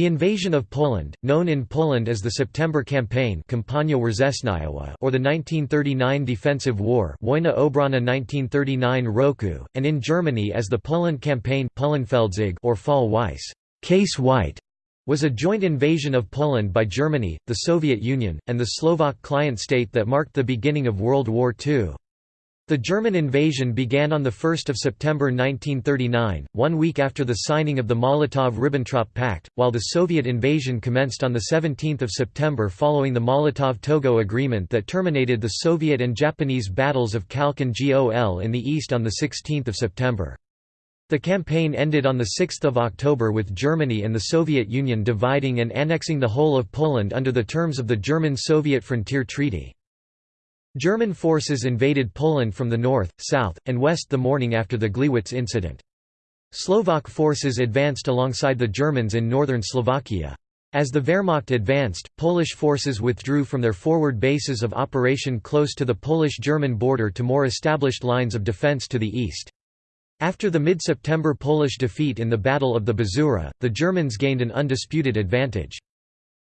The invasion of Poland, known in Poland as the September Campaign or the 1939 Defensive War Wojna Obronna 1939 Roku, and in Germany as the Poland Campaign or Fall Weiss Case White, was a joint invasion of Poland by Germany, the Soviet Union, and the Slovak client state that marked the beginning of World War II. The German invasion began on 1 September 1939, one week after the signing of the Molotov–Ribbentrop Pact, while the Soviet invasion commenced on 17 September following the Molotov–Togo Agreement that terminated the Soviet and Japanese battles of Khalkhin Gol in the east on 16 September. The campaign ended on 6 October with Germany and the Soviet Union dividing and annexing the whole of Poland under the terms of the German-Soviet Frontier Treaty. German forces invaded Poland from the north, south, and west the morning after the Gliwice incident. Slovak forces advanced alongside the Germans in northern Slovakia. As the Wehrmacht advanced, Polish forces withdrew from their forward bases of operation close to the Polish-German border to more established lines of defense to the east. After the mid-September Polish defeat in the Battle of the Bzura, the Germans gained an undisputed advantage.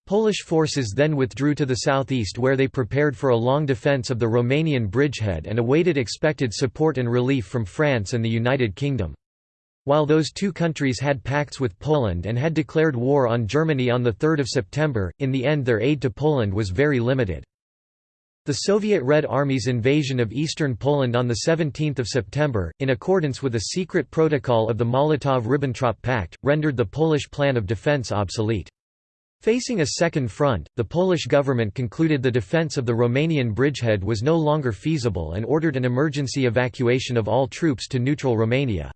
Polish forces then withdrew to the southeast where they prepared for a long defence of the Romanian bridgehead and awaited expected support and relief from France and the United Kingdom. While those two countries had pacts with Poland and had declared war on Germany on 3 September, in the end their aid to Poland was very limited. The Soviet Red Army's invasion of eastern Poland on 17 September, in accordance with a secret protocol of the Molotov–Ribbentrop Pact, rendered the Polish plan of defence obsolete. Facing a second front, the Polish government concluded the defence of the Romanian bridgehead was no longer feasible and ordered an emergency evacuation of all troops to neutral Romania.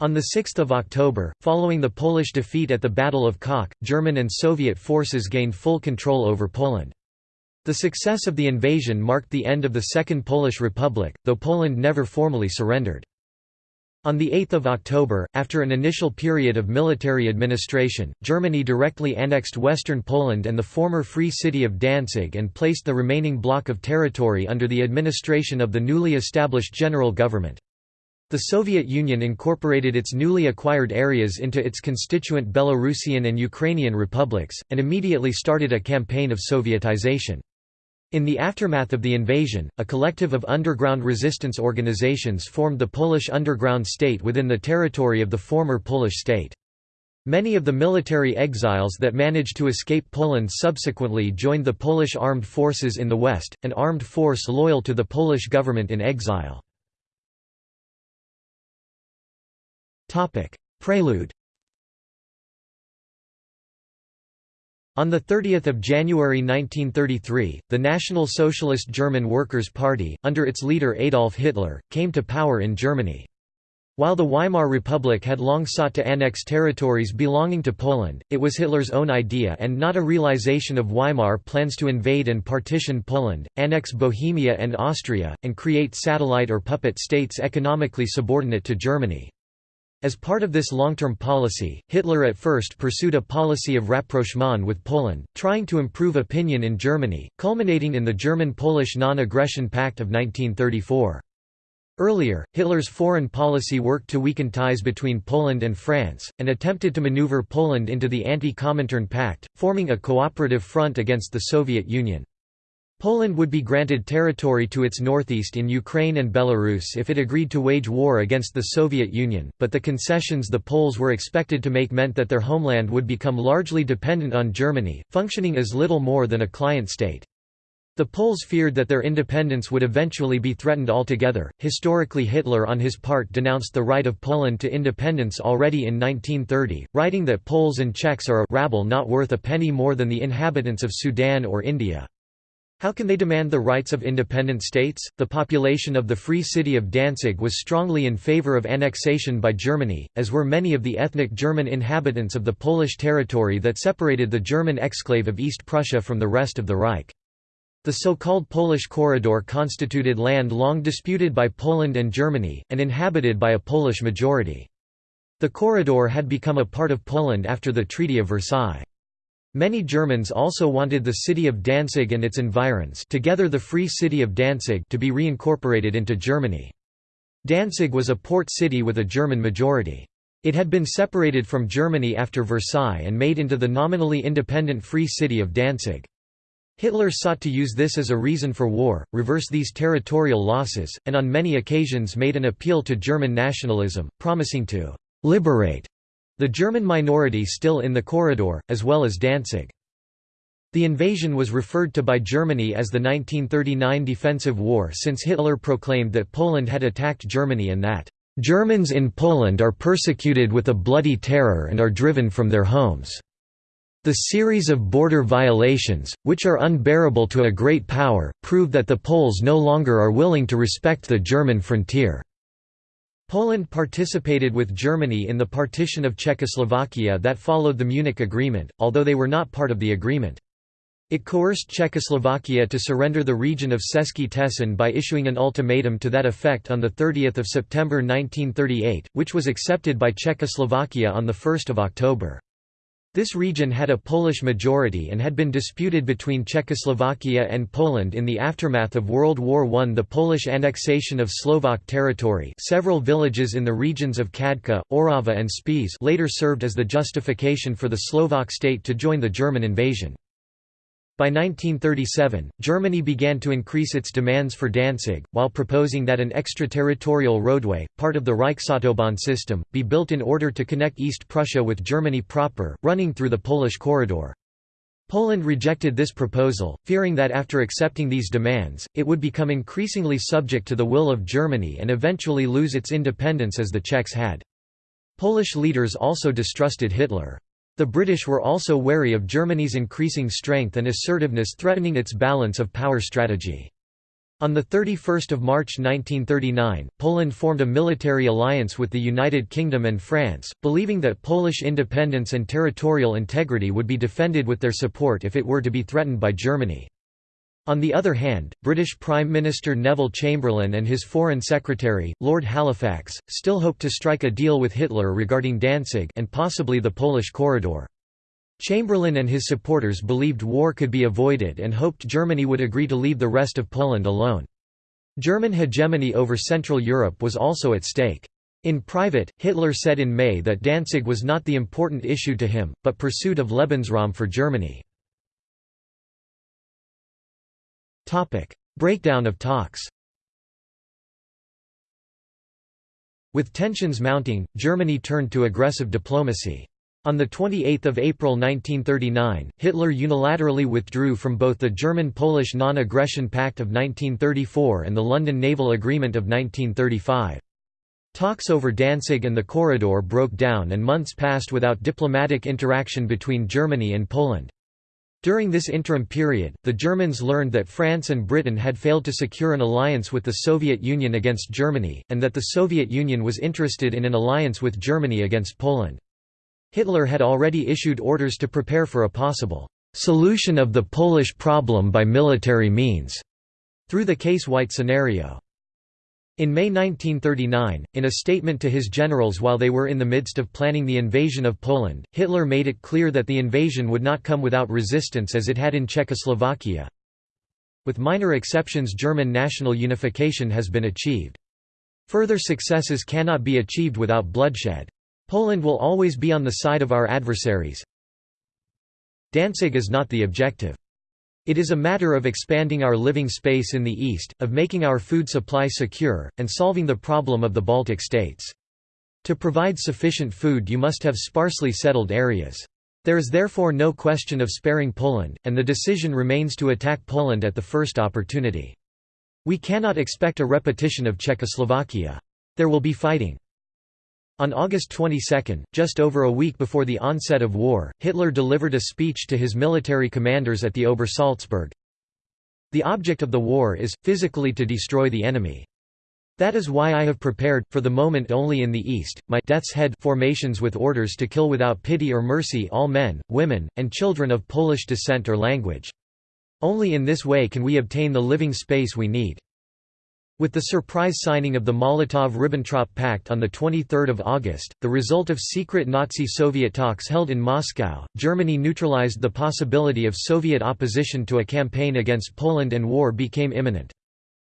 On 6 October, following the Polish defeat at the Battle of Kock, German and Soviet forces gained full control over Poland. The success of the invasion marked the end of the Second Polish Republic, though Poland never formally surrendered. On 8 October, after an initial period of military administration, Germany directly annexed western Poland and the former free city of Danzig and placed the remaining block of territory under the administration of the newly established general government. The Soviet Union incorporated its newly acquired areas into its constituent Belarusian and Ukrainian republics, and immediately started a campaign of Sovietization. In the aftermath of the invasion, a collective of underground resistance organizations formed the Polish Underground State within the territory of the former Polish state. Many of the military exiles that managed to escape Poland subsequently joined the Polish armed forces in the west, an armed force loyal to the Polish government in exile. Prelude On 30 January 1933, the National Socialist German Workers' Party, under its leader Adolf Hitler, came to power in Germany. While the Weimar Republic had long sought to annex territories belonging to Poland, it was Hitler's own idea and not a realization of Weimar plans to invade and partition Poland, annex Bohemia and Austria, and create satellite or puppet states economically subordinate to Germany. As part of this long-term policy, Hitler at first pursued a policy of rapprochement with Poland, trying to improve opinion in Germany, culminating in the German-Polish Non-Aggression Pact of 1934. Earlier, Hitler's foreign policy worked to weaken ties between Poland and France, and attempted to maneuver Poland into the Anti-Comintern Pact, forming a cooperative front against the Soviet Union. Poland would be granted territory to its northeast in Ukraine and Belarus if it agreed to wage war against the Soviet Union, but the concessions the Poles were expected to make meant that their homeland would become largely dependent on Germany, functioning as little more than a client state. The Poles feared that their independence would eventually be threatened altogether. Historically, Hitler on his part denounced the right of Poland to independence already in 1930, writing that Poles and Czechs are a rabble not worth a penny more than the inhabitants of Sudan or India. How can they demand the rights of independent states? The population of the Free City of Danzig was strongly in favor of annexation by Germany, as were many of the ethnic German inhabitants of the Polish territory that separated the German exclave of East Prussia from the rest of the Reich. The so-called Polish Corridor constituted land long disputed by Poland and Germany, and inhabited by a Polish majority. The corridor had become a part of Poland after the Treaty of Versailles. Many Germans also wanted the city of Danzig and its environs together the Free City of Danzig to be reincorporated into Germany. Danzig was a port city with a German majority. It had been separated from Germany after Versailles and made into the nominally independent Free City of Danzig. Hitler sought to use this as a reason for war, reverse these territorial losses, and on many occasions made an appeal to German nationalism, promising to «liberate» the German minority still in the corridor, as well as Danzig. The invasion was referred to by Germany as the 1939 Defensive War since Hitler proclaimed that Poland had attacked Germany and that Germans in Poland are persecuted with a bloody terror and are driven from their homes. The series of border violations, which are unbearable to a great power, prove that the Poles no longer are willing to respect the German frontier. Poland participated with Germany in the partition of Czechoslovakia that followed the Munich Agreement, although they were not part of the agreement. It coerced Czechoslovakia to surrender the region of Český Těšín by issuing an ultimatum to that effect on 30 September 1938, which was accepted by Czechoslovakia on 1 October. This region had a Polish majority and had been disputed between Czechoslovakia and Poland in the aftermath of World War I. The Polish annexation of Slovak territory several villages in the regions of Kadka, Orava and Spiš later served as the justification for the Slovak state to join the German invasion. By 1937, Germany began to increase its demands for Danzig, while proposing that an extraterritorial roadway, part of the Reichsautobahn system, be built in order to connect East Prussia with Germany proper, running through the Polish corridor. Poland rejected this proposal, fearing that after accepting these demands, it would become increasingly subject to the will of Germany and eventually lose its independence as the Czechs had. Polish leaders also distrusted Hitler. The British were also wary of Germany's increasing strength and assertiveness threatening its balance of power strategy. On 31 March 1939, Poland formed a military alliance with the United Kingdom and France, believing that Polish independence and territorial integrity would be defended with their support if it were to be threatened by Germany. On the other hand, British Prime Minister Neville Chamberlain and his Foreign Secretary, Lord Halifax, still hoped to strike a deal with Hitler regarding Danzig and possibly the Polish corridor. Chamberlain and his supporters believed war could be avoided and hoped Germany would agree to leave the rest of Poland alone. German hegemony over Central Europe was also at stake. In private, Hitler said in May that Danzig was not the important issue to him, but pursuit of Lebensraum for Germany. Breakdown of talks With tensions mounting, Germany turned to aggressive diplomacy. On 28 April 1939, Hitler unilaterally withdrew from both the German-Polish Non-Aggression Pact of 1934 and the London Naval Agreement of 1935. Talks over Danzig and the corridor broke down and months passed without diplomatic interaction between Germany and Poland. During this interim period, the Germans learned that France and Britain had failed to secure an alliance with the Soviet Union against Germany, and that the Soviet Union was interested in an alliance with Germany against Poland. Hitler had already issued orders to prepare for a possible «solution of the Polish problem by military means» through the Case-White scenario. In May 1939, in a statement to his generals while they were in the midst of planning the invasion of Poland, Hitler made it clear that the invasion would not come without resistance as it had in Czechoslovakia. With minor exceptions German national unification has been achieved. Further successes cannot be achieved without bloodshed. Poland will always be on the side of our adversaries. Danzig is not the objective. It is a matter of expanding our living space in the East, of making our food supply secure, and solving the problem of the Baltic states. To provide sufficient food you must have sparsely settled areas. There is therefore no question of sparing Poland, and the decision remains to attack Poland at the first opportunity. We cannot expect a repetition of Czechoslovakia. There will be fighting. On August 22, just over a week before the onset of war, Hitler delivered a speech to his military commanders at the Obersalzberg. The object of the war is, physically to destroy the enemy. That is why I have prepared, for the moment only in the East, my death's head formations with orders to kill without pity or mercy all men, women, and children of Polish descent or language. Only in this way can we obtain the living space we need. With the surprise signing of the Molotov–Ribbentrop Pact on 23 August, the result of secret Nazi-Soviet talks held in Moscow, Germany neutralized the possibility of Soviet opposition to a campaign against Poland and war became imminent.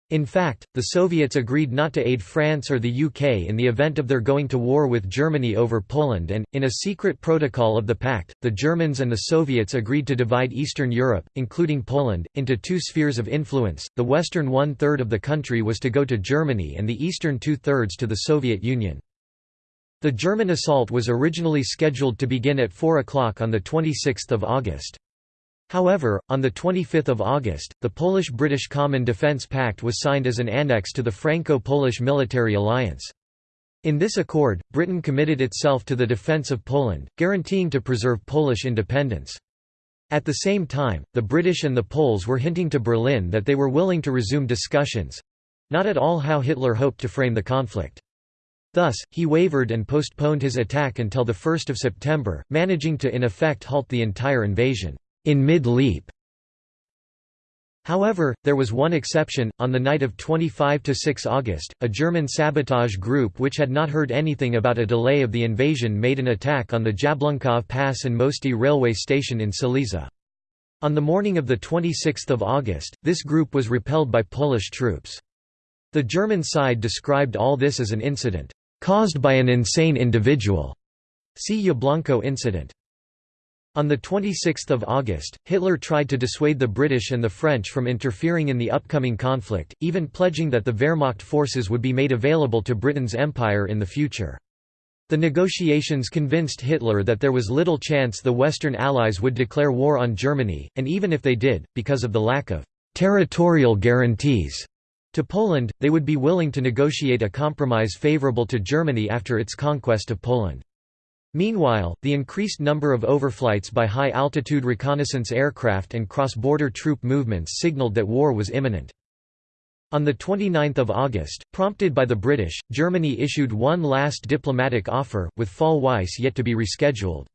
In fact, the Soviets agreed not to aid France or the UK in the event of their going to war with Germany over Poland and, in a secret protocol of the pact, the Germans and the Soviets agreed to divide Eastern Europe, including Poland, into two spheres of influence, the western one-third of the country was to go to Germany and the eastern two-thirds to the Soviet Union. The German assault was originally scheduled to begin at 4 o'clock on 26 August. However, on 25 August, the Polish-British Common Defence Pact was signed as an annex to the Franco-Polish military alliance. In this accord, Britain committed itself to the defence of Poland, guaranteeing to preserve Polish independence. At the same time, the British and the Poles were hinting to Berlin that they were willing to resume discussions—not at all how Hitler hoped to frame the conflict. Thus, he wavered and postponed his attack until 1 September, managing to in effect halt the entire invasion in mid-leap. However, there was one exception, on the night of 25–6 August, a German sabotage group which had not heard anything about a delay of the invasion made an attack on the Jablunkov Pass and Mosty railway station in Silesia. On the morning of 26 August, this group was repelled by Polish troops. The German side described all this as an incident, "...caused by an insane individual." See Jablunkov incident. On 26 August, Hitler tried to dissuade the British and the French from interfering in the upcoming conflict, even pledging that the Wehrmacht forces would be made available to Britain's empire in the future. The negotiations convinced Hitler that there was little chance the Western Allies would declare war on Germany, and even if they did, because of the lack of «territorial guarantees» to Poland, they would be willing to negotiate a compromise favourable to Germany after its conquest of Poland. Meanwhile, the increased number of overflights by high-altitude reconnaissance aircraft and cross-border troop movements signaled that war was imminent. On 29 August, prompted by the British, Germany issued one last diplomatic offer, with Fall Weiss yet to be rescheduled.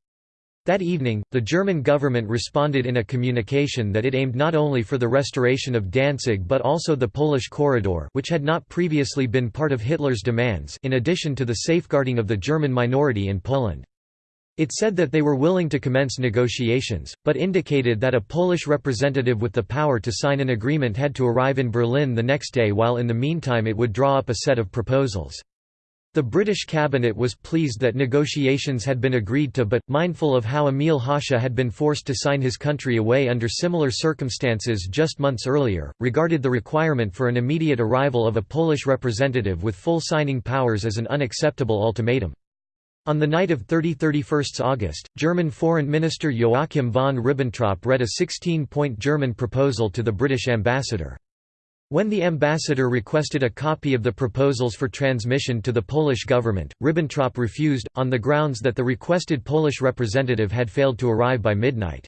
That evening, the German government responded in a communication that it aimed not only for the restoration of Danzig but also the Polish corridor which had not previously been part of Hitler's demands in addition to the safeguarding of the German minority in Poland. It said that they were willing to commence negotiations, but indicated that a Polish representative with the power to sign an agreement had to arrive in Berlin the next day while in the meantime it would draw up a set of proposals. The British cabinet was pleased that negotiations had been agreed to but, mindful of how Emil Hácha had been forced to sign his country away under similar circumstances just months earlier, regarded the requirement for an immediate arrival of a Polish representative with full signing powers as an unacceptable ultimatum. On the night of 30–31 August, German Foreign Minister Joachim von Ribbentrop read a 16-point German proposal to the British ambassador. When the ambassador requested a copy of the proposals for transmission to the Polish government, Ribbentrop refused, on the grounds that the requested Polish representative had failed to arrive by midnight.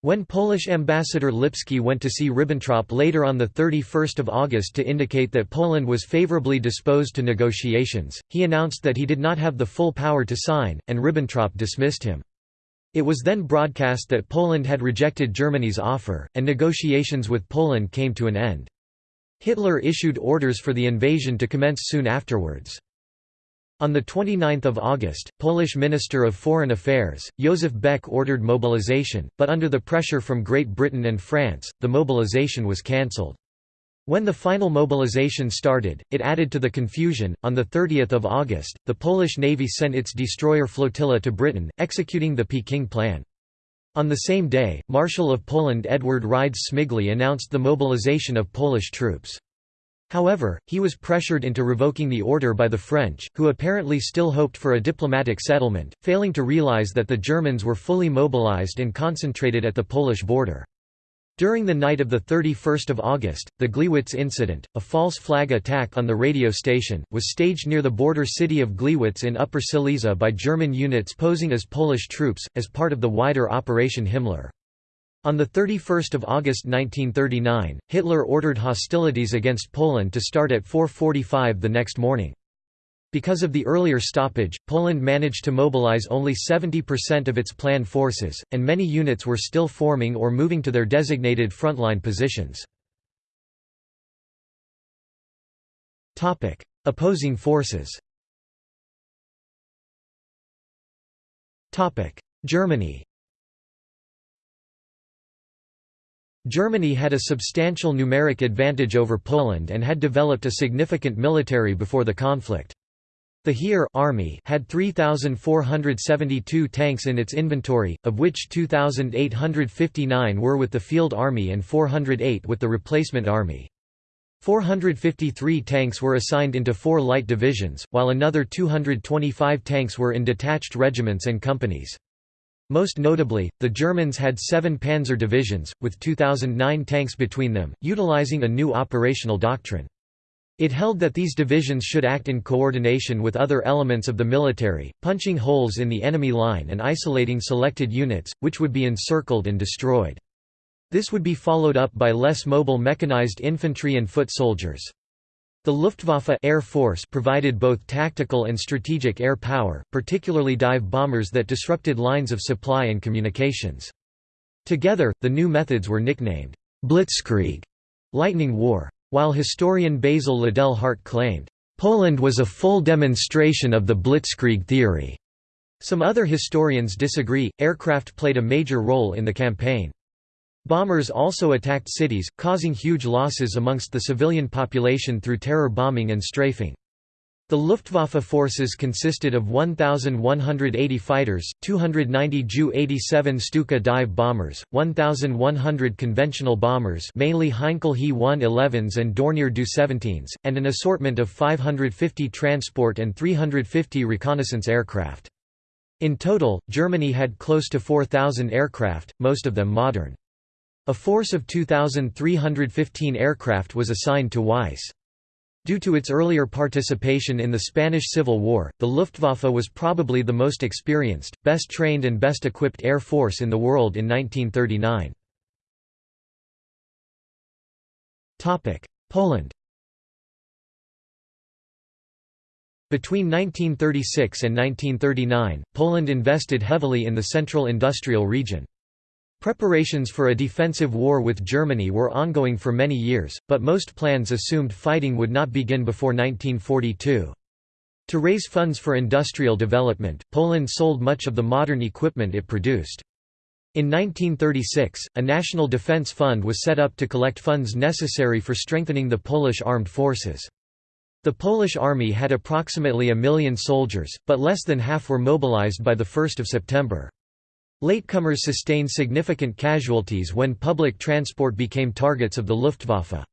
When Polish ambassador Lipski went to see Ribbentrop later on 31 August to indicate that Poland was favorably disposed to negotiations, he announced that he did not have the full power to sign, and Ribbentrop dismissed him. It was then broadcast that Poland had rejected Germany's offer, and negotiations with Poland came to an end. Hitler issued orders for the invasion to commence soon afterwards. On 29 August, Polish Minister of Foreign Affairs, Józef Beck ordered mobilization, but under the pressure from Great Britain and France, the mobilization was cancelled. When the final mobilization started, it added to the confusion. On 30 August, the Polish Navy sent its destroyer flotilla to Britain, executing the Peking Plan. On the same day, Marshal of Poland Edward Rydz-Śmigły announced the mobilization of Polish troops. However, he was pressured into revoking the order by the French, who apparently still hoped for a diplomatic settlement, failing to realize that the Germans were fully mobilized and concentrated at the Polish border. During the night of 31 August, the Gliwice incident, a false flag attack on the radio station, was staged near the border city of Gliwice in Upper Silesia by German units posing as Polish troops, as part of the wider Operation Himmler. On 31 August 1939, Hitler ordered hostilities against Poland to start at 4.45 the next morning. Because of the earlier stoppage, Poland managed to mobilize only 70% of its planned forces, and many units were still forming or moving to their designated frontline positions. Opposing forces Germany Germany had a substantial numeric advantage over Poland and had developed a significant military before the conflict. The Heer army had 3,472 tanks in its inventory, of which 2,859 were with the Field Army and 408 with the Replacement Army. 453 tanks were assigned into four light divisions, while another 225 tanks were in detached regiments and companies. Most notably, the Germans had seven panzer divisions, with 2,009 tanks between them, utilizing a new operational doctrine. It held that these divisions should act in coordination with other elements of the military, punching holes in the enemy line and isolating selected units, which would be encircled and destroyed. This would be followed up by less mobile mechanized infantry and foot soldiers. The Luftwaffe Air Force provided both tactical and strategic air power, particularly dive bombers that disrupted lines of supply and communications. Together, the new methods were nicknamed Blitzkrieg, lightning war. While historian Basil Liddell Hart claimed, "...Poland was a full demonstration of the Blitzkrieg theory." Some other historians disagree, aircraft played a major role in the campaign. Bombers also attacked cities, causing huge losses amongst the civilian population through terror bombing and strafing. The Luftwaffe forces consisted of 1,180 fighters, 290 Ju-87 Stuka dive bombers, 1,100 conventional bombers mainly Heinkel He-111s and Dornier Do-17s, and an assortment of 550 transport and 350 reconnaissance aircraft. In total, Germany had close to 4,000 aircraft, most of them modern. A force of 2,315 aircraft was assigned to Weiss. Due to its earlier participation in the Spanish Civil War, the Luftwaffe was probably the most experienced, best trained and best equipped air force in the world in 1939. Poland Between 1936 and 1939, Poland invested heavily in the central industrial region. Preparations for a defensive war with Germany were ongoing for many years, but most plans assumed fighting would not begin before 1942. To raise funds for industrial development, Poland sold much of the modern equipment it produced. In 1936, a national defense fund was set up to collect funds necessary for strengthening the Polish armed forces. The Polish army had approximately a million soldiers, but less than half were mobilized by 1 September. Latecomers sustained significant casualties when public transport became targets of the Luftwaffe.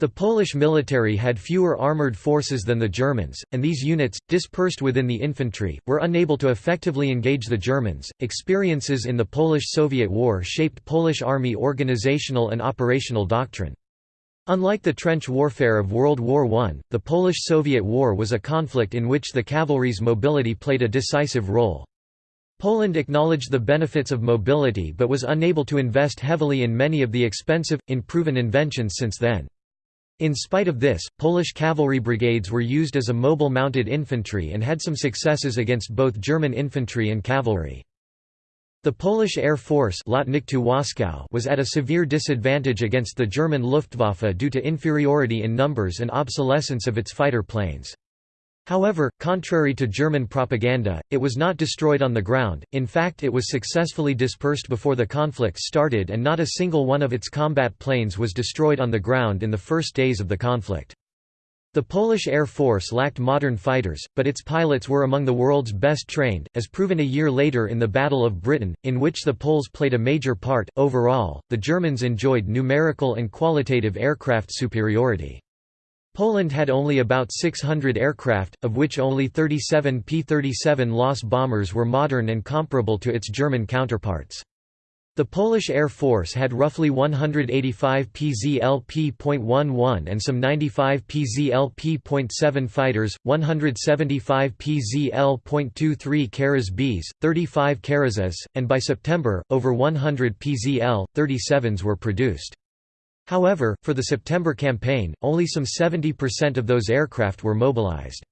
The Polish military had fewer armoured forces than the Germans, and these units, dispersed within the infantry, were unable to effectively engage the Germans. Experiences in the Polish Soviet War shaped Polish army organizational and operational doctrine. Unlike the trench warfare of World War I, the Polish-Soviet War was a conflict in which the cavalry's mobility played a decisive role. Poland acknowledged the benefits of mobility but was unable to invest heavily in many of the expensive, unproven inventions since then. In spite of this, Polish cavalry brigades were used as a mobile mounted infantry and had some successes against both German infantry and cavalry. The Polish Air Force was at a severe disadvantage against the German Luftwaffe due to inferiority in numbers and obsolescence of its fighter planes. However, contrary to German propaganda, it was not destroyed on the ground, in fact it was successfully dispersed before the conflict started and not a single one of its combat planes was destroyed on the ground in the first days of the conflict. The Polish Air Force lacked modern fighters, but its pilots were among the world's best trained, as proven a year later in the Battle of Britain, in which the Poles played a major part. Overall, the Germans enjoyed numerical and qualitative aircraft superiority. Poland had only about 600 aircraft, of which only 37 P-37 Łoś bombers were modern and comparable to its German counterparts. The Polish Air Force had roughly 185 PZLP.11 and some 95 PZLP.7 fighters, 175 PZL.23 Karas Bs, 35 Karazs, and by September, over 100 PZL-37s were produced. However, for the September campaign, only some 70% of those aircraft were mobilized.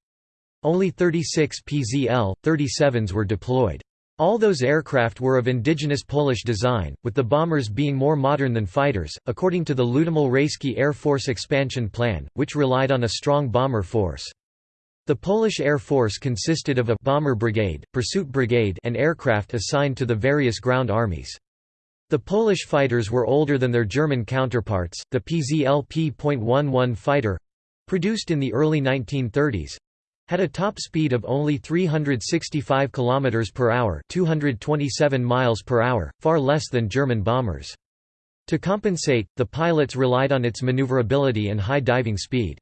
Only 36 PZL-37s were deployed. All those aircraft were of indigenous Polish design, with the bombers being more modern than fighters, according to the Ludomil-Rayski Air Force expansion plan, which relied on a strong bomber force. The Polish Air Force consisted of a bomber brigade, pursuit brigade and aircraft assigned to the various ground armies. The Polish fighters were older than their German counterparts. The PZLP.11 fighter produced in the early 1930s had a top speed of only 365 km per hour, 227 miles per hour, far less than German bombers. To compensate, the pilots relied on its maneuverability and high diving speed.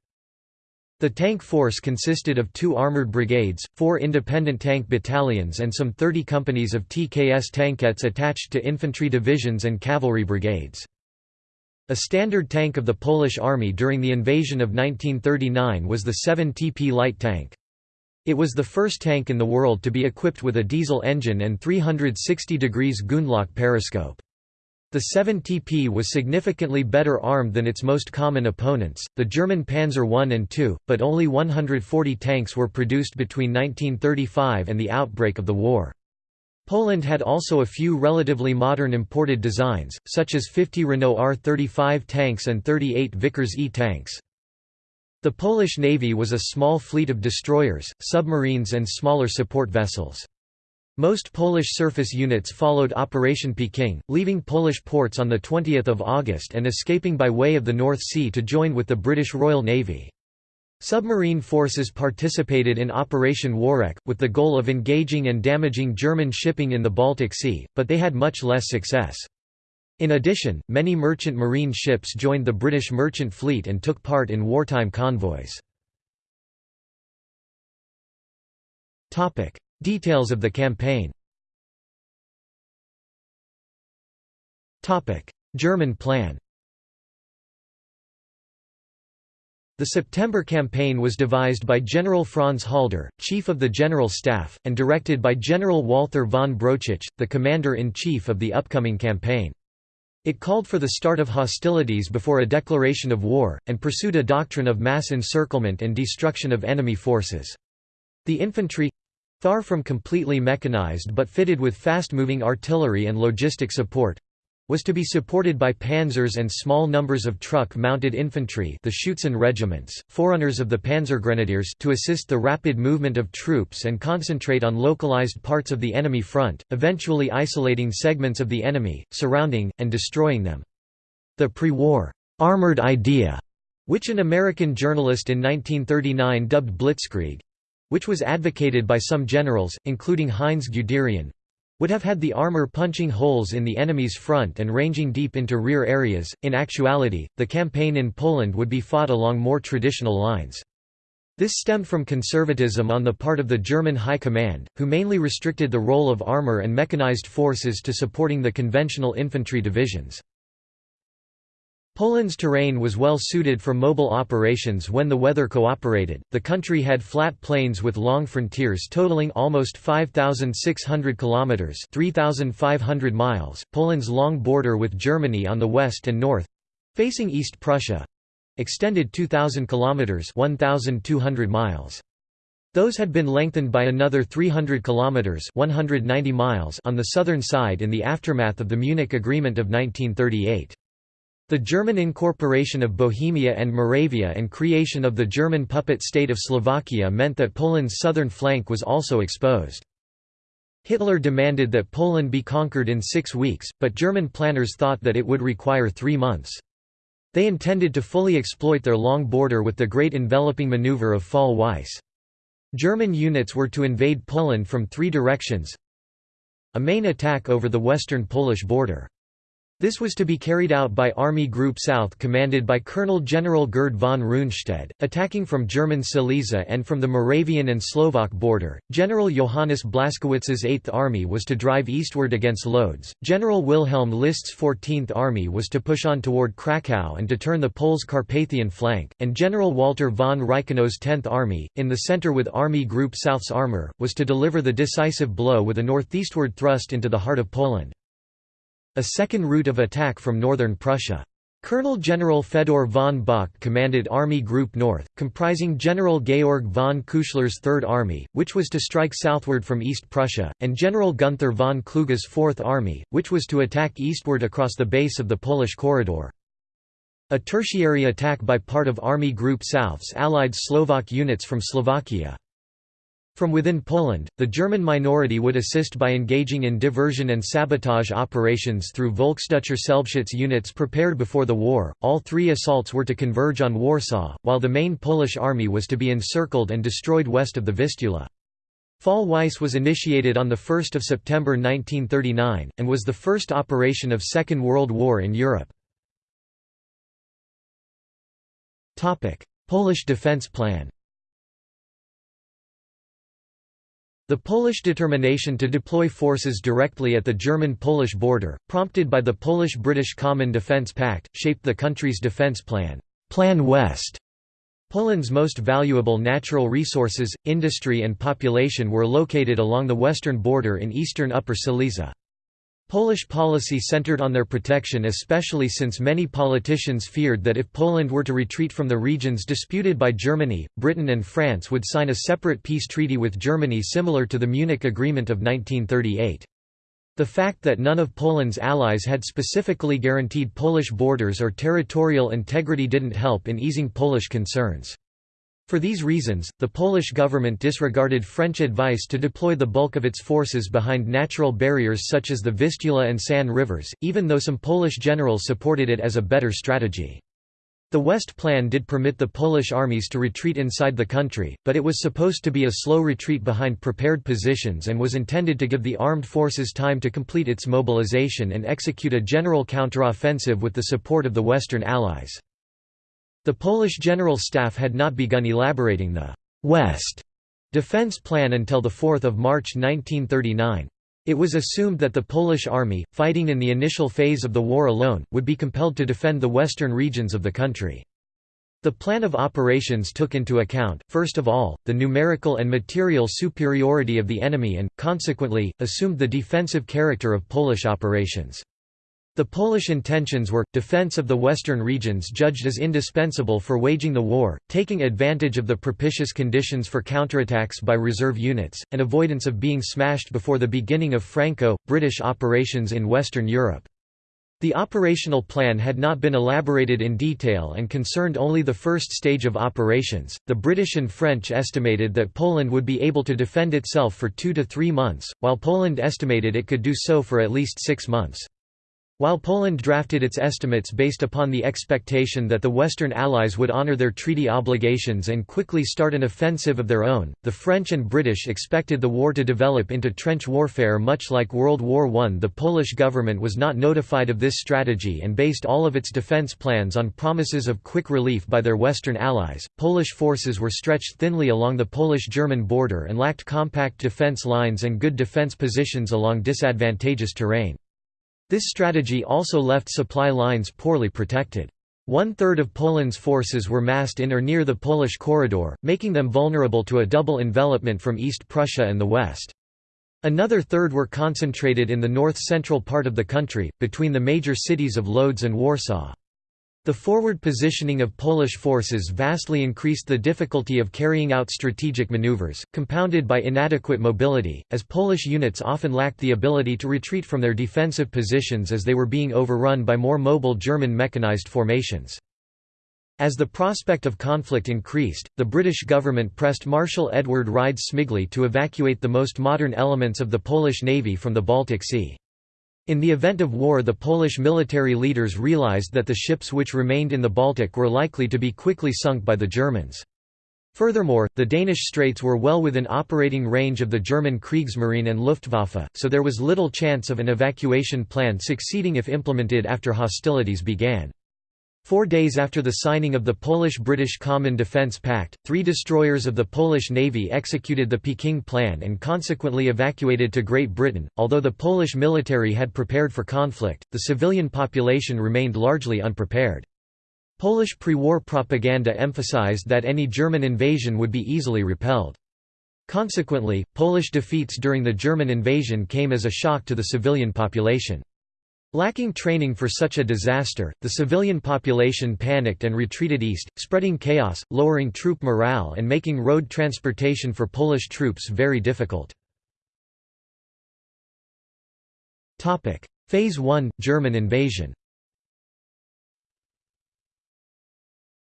The tank force consisted of two armoured brigades, four independent tank battalions and some 30 companies of TKS tankettes attached to infantry divisions and cavalry brigades. A standard tank of the Polish army during the invasion of 1939 was the 7 TP light tank. It was the first tank in the world to be equipped with a diesel engine and 360 degrees Gundlach periscope. The 7 TP was significantly better armed than its most common opponents, the German Panzer I and II, but only 140 tanks were produced between 1935 and the outbreak of the war. Poland had also a few relatively modern imported designs, such as 50 Renault R35 tanks and 38 Vickers E tanks. The Polish Navy was a small fleet of destroyers, submarines and smaller support vessels. Most Polish surface units followed Operation Peking, leaving Polish ports on 20 August and escaping by way of the North Sea to join with the British Royal Navy. Submarine forces participated in Operation Worek, with the goal of engaging and damaging German shipping in the Baltic Sea, but they had much less success. In addition, many merchant marine ships joined the British merchant fleet and took part in wartime convoys. Details of the campaign German plan The September campaign was devised by General Franz Halder, chief of the General Staff, and directed by General Walther von Brauchitsch, the commander-in-chief of the upcoming campaign. It called for the start of hostilities before a declaration of war, and pursued a doctrine of mass encirclement and destruction of enemy forces. The infantry—far from completely mechanized but fitted with fast-moving artillery and logistic support, was to be supported by panzers and small numbers of truck-mounted infantry the Schutzen regiments, forerunners of the Panzergrenadiers to assist the rapid movement of troops and concentrate on localized parts of the enemy front, eventually isolating segments of the enemy, surrounding, and destroying them. The pre-war, "'armored idea' which an American journalist in 1939 dubbed Blitzkrieg—which was advocated by some generals, including Heinz Guderian, would have had the armor punching holes in the enemy's front and ranging deep into rear areas. In actuality, the campaign in Poland would be fought along more traditional lines. This stemmed from conservatism on the part of the German High Command, who mainly restricted the role of armor and mechanized forces to supporting the conventional infantry divisions. Poland's terrain was well suited for mobile operations when the weather cooperated. The country had flat plains with long frontiers totaling almost 5600 kilometers, 3500 miles. Poland's long border with Germany on the west and north, facing East Prussia, extended 2000 kilometers, 1200 miles. Those had been lengthened by another 300 kilometers, 190 miles on the southern side in the aftermath of the Munich Agreement of 1938. The German incorporation of Bohemia and Moravia and creation of the German puppet state of Slovakia meant that Poland's southern flank was also exposed. Hitler demanded that Poland be conquered in six weeks, but German planners thought that it would require three months. They intended to fully exploit their long border with the Great Enveloping Maneuver of Fall Weiss. German units were to invade Poland from three directions a main attack over the western Polish border. This was to be carried out by Army Group South commanded by Colonel General Gerd von Rundstedt, attacking from German Silesia and from the Moravian and Slovak border. General Johannes Blaskowitz's 8th Army was to drive eastward against Lodz, General Wilhelm List's 14th Army was to push on toward Krakow and to turn the Poles' Carpathian flank, and General Walter von Reichenau's 10th Army, in the center with Army Group South's armor, was to deliver the decisive blow with a northeastward thrust into the heart of Poland. A second route of attack from northern Prussia. Colonel General Fedor von Bock commanded Army Group North, comprising General Georg von Küchler's Third Army, which was to strike southward from East Prussia, and General Gunther von Kluge's Fourth Army, which was to attack eastward across the base of the Polish corridor. A tertiary attack by part of Army Group South's allied Slovak units from Slovakia. From within Poland, the German minority would assist by engaging in diversion and sabotage operations through Volksdeutscher Selbstschutz units prepared before the war. All three assaults were to converge on Warsaw, while the main Polish army was to be encircled and destroyed west of the Vistula. Fall Weiss was initiated on 1 September 1939, and was the first operation of Second World War in Europe. Polish defense plan The Polish determination to deploy forces directly at the German-Polish border, prompted by the Polish-British Common Defence Pact, shaped the country's defence plan, Plan West. Poland's most valuable natural resources, industry and population were located along the western border in eastern Upper Silesia. Polish policy centered on their protection especially since many politicians feared that if Poland were to retreat from the regions disputed by Germany, Britain and France would sign a separate peace treaty with Germany similar to the Munich Agreement of 1938. The fact that none of Poland's allies had specifically guaranteed Polish borders or territorial integrity didn't help in easing Polish concerns. For these reasons, the Polish government disregarded French advice to deploy the bulk of its forces behind natural barriers such as the Vistula and San rivers, even though some Polish generals supported it as a better strategy. The West Plan did permit the Polish armies to retreat inside the country, but it was supposed to be a slow retreat behind prepared positions and was intended to give the armed forces time to complete its mobilization and execute a general counteroffensive with the support of the Western Allies. The Polish General Staff had not begun elaborating the «West» defense plan until 4 March 1939. It was assumed that the Polish army, fighting in the initial phase of the war alone, would be compelled to defend the western regions of the country. The plan of operations took into account, first of all, the numerical and material superiority of the enemy and, consequently, assumed the defensive character of Polish operations. The Polish intentions were, defense of the western regions judged as indispensable for waging the war, taking advantage of the propitious conditions for counterattacks by reserve units, and avoidance of being smashed before the beginning of Franco-British operations in Western Europe. The operational plan had not been elaborated in detail and concerned only the first stage of operations. The British and French estimated that Poland would be able to defend itself for two to three months, while Poland estimated it could do so for at least six months. While Poland drafted its estimates based upon the expectation that the Western Allies would honor their treaty obligations and quickly start an offensive of their own, the French and British expected the war to develop into trench warfare much like World War I. The Polish government was not notified of this strategy and based all of its defense plans on promises of quick relief by their Western allies. Polish forces were stretched thinly along the Polish German border and lacked compact defense lines and good defense positions along disadvantageous terrain. This strategy also left supply lines poorly protected. One-third of Poland's forces were massed in or near the Polish corridor, making them vulnerable to a double envelopment from East Prussia and the west. Another third were concentrated in the north-central part of the country, between the major cities of Lodz and Warsaw. The forward positioning of Polish forces vastly increased the difficulty of carrying out strategic maneuvers, compounded by inadequate mobility, as Polish units often lacked the ability to retreat from their defensive positions as they were being overrun by more mobile German mechanized formations. As the prospect of conflict increased, the British government pressed Marshal Edward Rydz-Śmigły to evacuate the most modern elements of the Polish Navy from the Baltic Sea. In the event of war the Polish military leaders realized that the ships which remained in the Baltic were likely to be quickly sunk by the Germans. Furthermore, the Danish straits were well within operating range of the German Kriegsmarine and Luftwaffe, so there was little chance of an evacuation plan succeeding if implemented after hostilities began. Four days after the signing of the Polish-British Common Defence Pact, three destroyers of the Polish Navy executed the Peking Plan and consequently evacuated to Great Britain. Although the Polish military had prepared for conflict, the civilian population remained largely unprepared. Polish pre-war propaganda emphasized that any German invasion would be easily repelled. Consequently, Polish defeats during the German invasion came as a shock to the civilian population. Lacking training for such a disaster, the civilian population panicked and retreated east, spreading chaos, lowering troop morale and making road transportation for Polish troops very difficult. Phase 1 – German invasion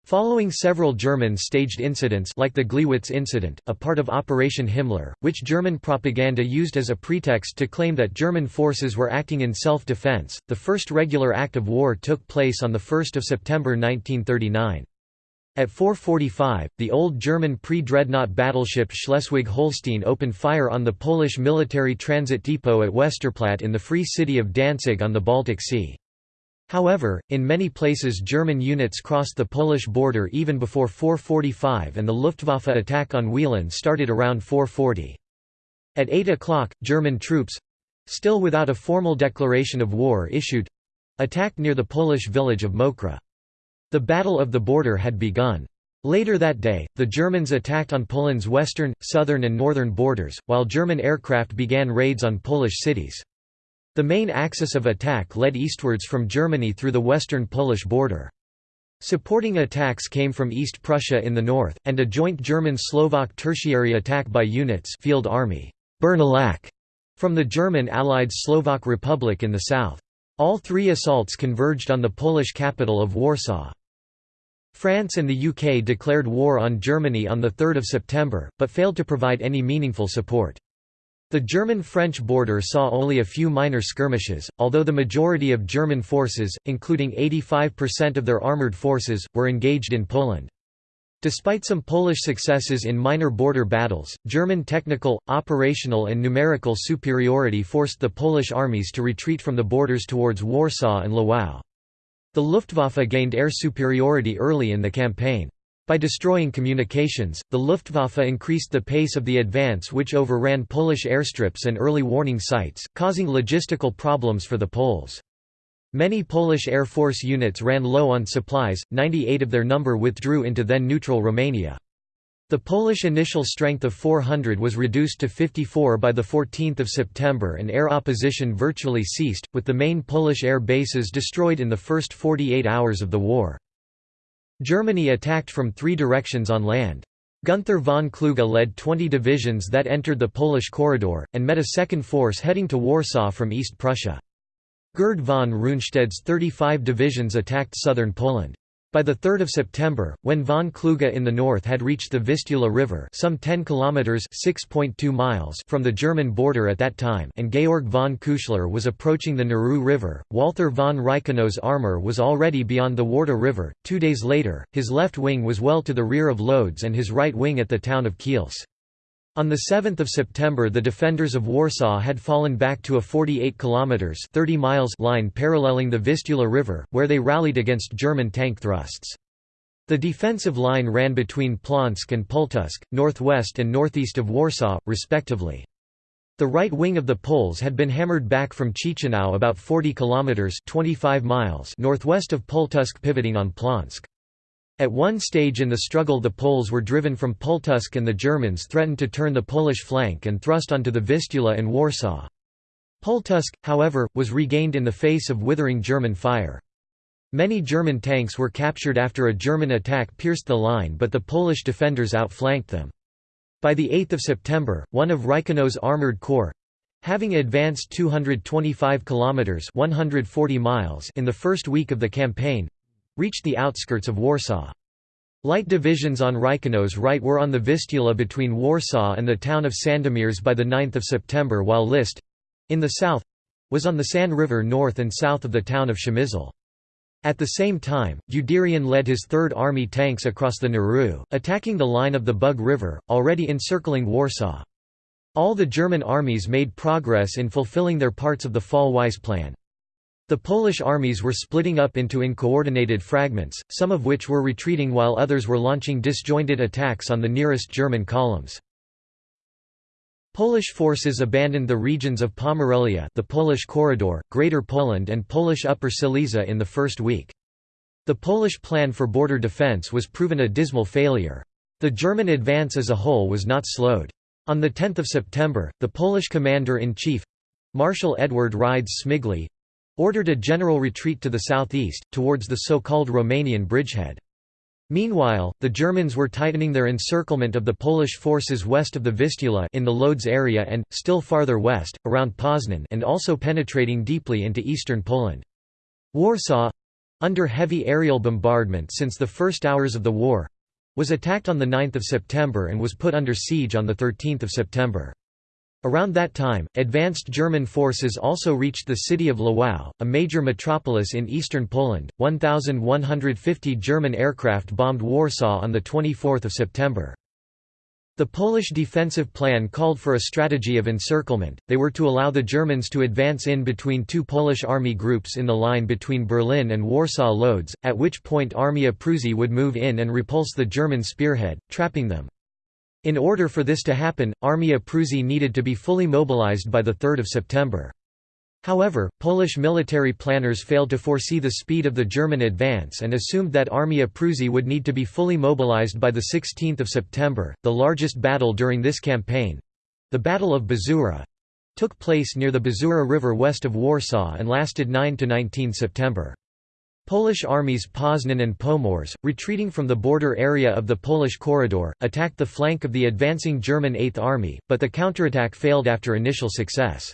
Following several German-staged incidents like the Gleiwitz incident, a part of Operation Himmler, which German propaganda used as a pretext to claim that German forces were acting in self-defense, the first regular act of war took place on 1 September 1939. At 4.45, the old German pre-dreadnought battleship Schleswig-Holstein opened fire on the Polish military transit depot at Westerplatte in the Free City of Danzig on the Baltic Sea. However, in many places German units crossed the Polish border even before 4.45 and the Luftwaffe attack on Wieluń started around 4.40. At 8 o'clock, German troops—still without a formal declaration of war issued—attacked near the Polish village of Mokra. The Battle of the Border had begun. Later that day, the Germans attacked on Poland's western, southern and northern borders, while German aircraft began raids on Polish cities. The main axis of attack led eastwards from Germany through the western Polish border. Supporting attacks came from East Prussia in the north, and a joint German-Slovak tertiary attack by units Field Army from the German Allied Slovak Republic in the south. All three assaults converged on the Polish capital of Warsaw. France and the UK declared war on Germany on 3 September, but failed to provide any meaningful support. The German-French border saw only a few minor skirmishes, although the majority of German forces, including 85% of their armoured forces, were engaged in Poland. Despite some Polish successes in minor border battles, German technical, operational and numerical superiority forced the Polish armies to retreat from the borders towards Warsaw and Lwów. The Luftwaffe gained air superiority early in the campaign. By destroying communications, the Luftwaffe increased the pace of the advance which overran Polish airstrips and early warning sites, causing logistical problems for the Poles. Many Polish Air Force units ran low on supplies, 98 of their number withdrew into then-neutral Romania. The Polish initial strength of 400 was reduced to 54 by 14 September and air opposition virtually ceased, with the main Polish air bases destroyed in the first 48 hours of the war. Germany attacked from three directions on land. Gunther von Kluge led 20 divisions that entered the Polish corridor, and met a second force heading to Warsaw from East Prussia. Gerd von Rundstedt's 35 divisions attacked southern Poland. By 3 September, when von Kluge in the north had reached the Vistula River some 10 kilometers (6.2 miles) from the German border at that time and Georg von Küchler was approaching the Narew River, Walther von Reichenau's armour was already beyond the Warta River. Two days later, his left wing was well to the rear of Lodz and his right wing at the town of Kielce. On 7 September the defenders of Warsaw had fallen back to a 48 km 30 miles line paralleling the Vistula River, where they rallied against German tank thrusts. The defensive line ran between Plonsk and Pultusk, northwest and northeast of Warsaw, respectively. The right wing of the Poles had been hammered back from Ciechanów about 40 kilometers 25 miles northwest of Pultusk pivoting on Plonsk. At one stage in the struggle the Poles were driven from Pultusk and the Germans threatened to turn the Polish flank and thrust onto the Vistula and Warsaw. Pultusk, however, was regained in the face of withering German fire. Many German tanks were captured after a German attack pierced the line but the Polish defenders outflanked them. By 8 September, one of Reichenau's armoured corps, having advanced 225 kilometers (140 miles) in the first week of the campaign, reached the outskirts of Warsaw. Light divisions on Reichenau's right were on the Vistula between Warsaw and the town of Sandomierz by 9 September while List—in the south—was on the San River north and south of the town of Przemysl. At the same time, Guderian led his Third Army tanks across the Narew, attacking the line of the Bug River, already encircling Warsaw. All the German armies made progress in fulfilling their parts of the Fall-Weiss plan. The Polish armies were splitting up into uncoordinated fragments, some of which were retreating while others were launching disjointed attacks on the nearest German columns. Polish forces abandoned the regions of Pomerelia the Polish Corridor, Greater Poland and Polish Upper Silesia in the first week. The Polish plan for border defense was proven a dismal failure. The German advance as a whole was not slowed. On 10 September, the Polish commander-in-chief—Marshal Edward Rydz-Śmigły, ordered a general retreat to the southeast, towards the so-called Romanian bridgehead. Meanwhile, the Germans were tightening their encirclement of the Polish forces west of the Vistula in the Lodz area and, still farther west, around Poznan and also penetrating deeply into eastern Poland. Warsaw, under heavy aerial bombardment since the first hours of the war, was attacked on 9 September and was put under siege on 13 September. Around that time, advanced German forces also reached the city of Lwów, a major metropolis in eastern Poland. 1,150 German aircraft bombed Warsaw on 24 September. The Polish defensive plan called for a strategy of encirclement, they were to allow the Germans to advance in between two Polish army groups in the line between Berlin and Warsaw Lodz, at which point Armia Prusy would move in and repulse the German spearhead, trapping them. In order for this to happen, Armia Prusy needed to be fully mobilized by 3 September. However, Polish military planners failed to foresee the speed of the German advance and assumed that Armia Prusy would need to be fully mobilized by 16 September. The largest battle during this campaign the Battle of Bzura took place near the Bzura River west of Warsaw and lasted 9 to 19 September. Polish armies Poznan and Pomorze, retreating from the border area of the Polish corridor, attacked the flank of the advancing German Eighth Army, but the counterattack failed after initial success.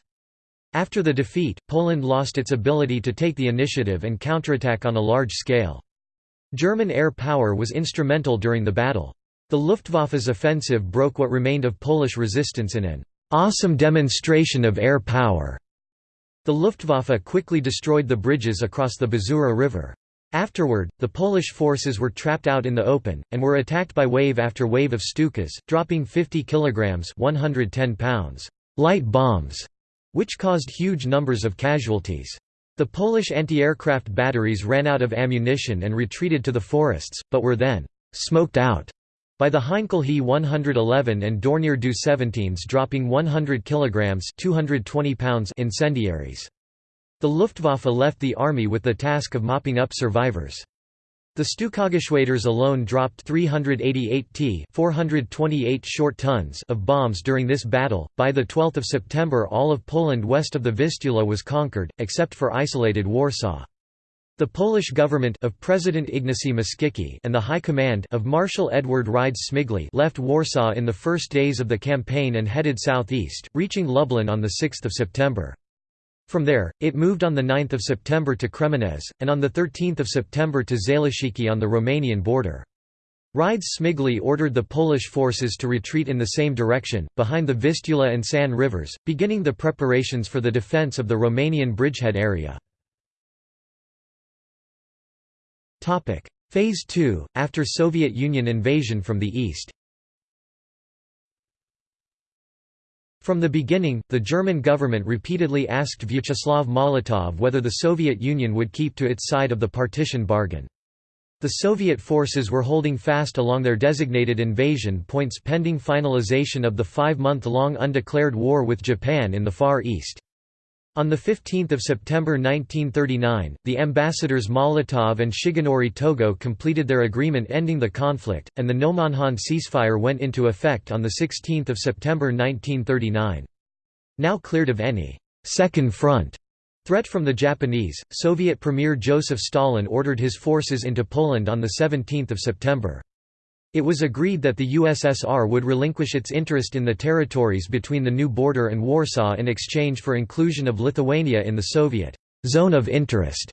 After the defeat, Poland lost its ability to take the initiative and counterattack on a large scale. German air power was instrumental during the battle. The Luftwaffe's offensive broke what remained of Polish resistance in an awesome demonstration of air power. The Luftwaffe quickly destroyed the bridges across the Bzura River. Afterward, the Polish forces were trapped out in the open, and were attacked by wave after wave of Stukas, dropping 50 kilograms 110 pounds light bombs which caused huge numbers of casualties. The Polish anti-aircraft batteries ran out of ammunition and retreated to the forests, but were then «smoked out» by the Heinkel He 111 and Dornier Do 17s dropping 100 kg 220 pounds incendiaries. The Luftwaffe left the army with the task of mopping up survivors. The Stukageschwaders alone dropped 388 t 428 short tons of bombs during this battle. By the 12th of September all of Poland west of the Vistula was conquered, except for isolated Warsaw. The Polish government of President Ignacy Mościcki and the High Command of Marshal Edward Rydz-Śmigły left Warsaw in the first days of the campaign and headed southeast, reaching Lublin on 6 September. From there, it moved on 9 September to Kremenez, and on 13 September to Zaleszczyki on the Romanian border. Rydz-Śmigły ordered the Polish forces to retreat in the same direction, behind the Vistula and San rivers, beginning the preparations for the defence of the Romanian bridgehead area. Phase 2, after Soviet Union invasion from the east From the beginning, the German government repeatedly asked Vyacheslav Molotov whether the Soviet Union would keep to its side of the partition bargain. The Soviet forces were holding fast along their designated invasion points pending finalization of the five-month-long undeclared war with Japan in the Far East. On 15 September 1939, the ambassadors Molotov and Shigenori Togo completed their agreement ending the conflict, and the Nomonhan ceasefire went into effect on 16 September 1939. Now cleared of any second front» threat from the Japanese, Soviet Premier Joseph Stalin ordered his forces into Poland on 17 September. It was agreed that the USSR would relinquish its interest in the territories between the new border and Warsaw in exchange for inclusion of Lithuania in the Soviet zone of interest.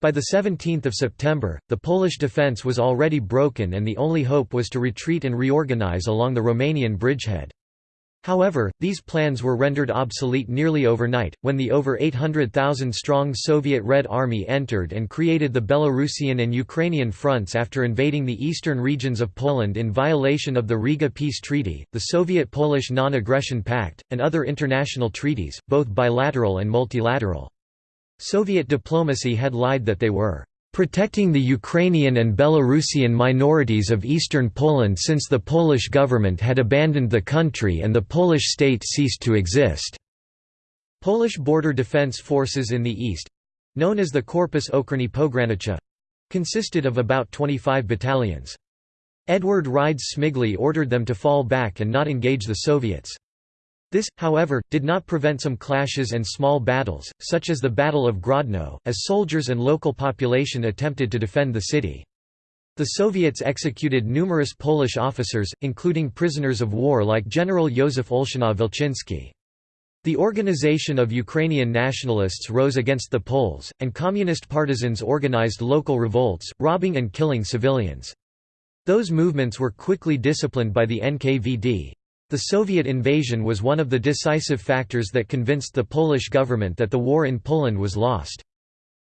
By 17 September, the Polish defence was already broken and the only hope was to retreat and reorganize along the Romanian bridgehead. However, these plans were rendered obsolete nearly overnight, when the over 800,000-strong Soviet Red Army entered and created the Belarusian and Ukrainian fronts after invading the eastern regions of Poland in violation of the Riga Peace Treaty, the Soviet-Polish Non-Aggression Pact, and other international treaties, both bilateral and multilateral. Soviet diplomacy had lied that they were protecting the Ukrainian and Belarusian minorities of eastern Poland since the Polish government had abandoned the country and the Polish state ceased to exist. Polish border defense forces in the east—known as the Korpus Ochrony Pogranicha, consisted of about 25 battalions. Edward Rydz-Śmigły ordered them to fall back and not engage the Soviets. This, however, did not prevent some clashes and small battles, such as the Battle of Grodno, as soldiers and local population attempted to defend the city. The Soviets executed numerous Polish officers, including prisoners of war like General Józef Olszyna Wilczynski. The Organization of Ukrainian Nationalists rose against the Poles, and communist partisans organized local revolts, robbing and killing civilians. Those movements were quickly disciplined by the NKVD. The Soviet invasion was one of the decisive factors that convinced the Polish government that the war in Poland was lost.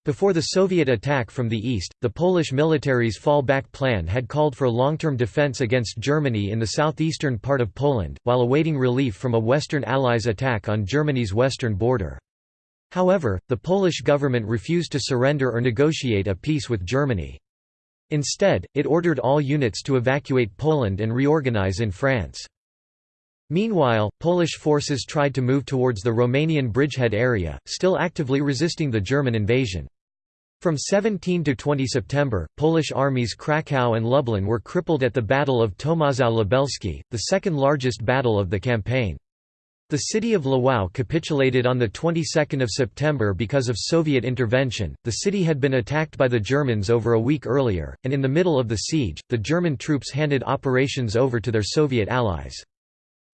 Before the Soviet attack from the east, the Polish military's fallback plan had called for long-term defense against Germany in the southeastern part of Poland, while awaiting relief from a Western Allies' attack on Germany's western border. However, the Polish government refused to surrender or negotiate a peace with Germany. Instead, it ordered all units to evacuate Poland and reorganize in France. Meanwhile, Polish forces tried to move towards the Romanian bridgehead area, still actively resisting the German invasion. From 17 to 20 September, Polish armies Kraków and Lublin were crippled at the Battle of Tomaszów Lubelski, the second largest battle of the campaign. The city of Lwów capitulated on the 22nd of September because of Soviet intervention. The city had been attacked by the Germans over a week earlier, and in the middle of the siege, the German troops handed operations over to their Soviet allies.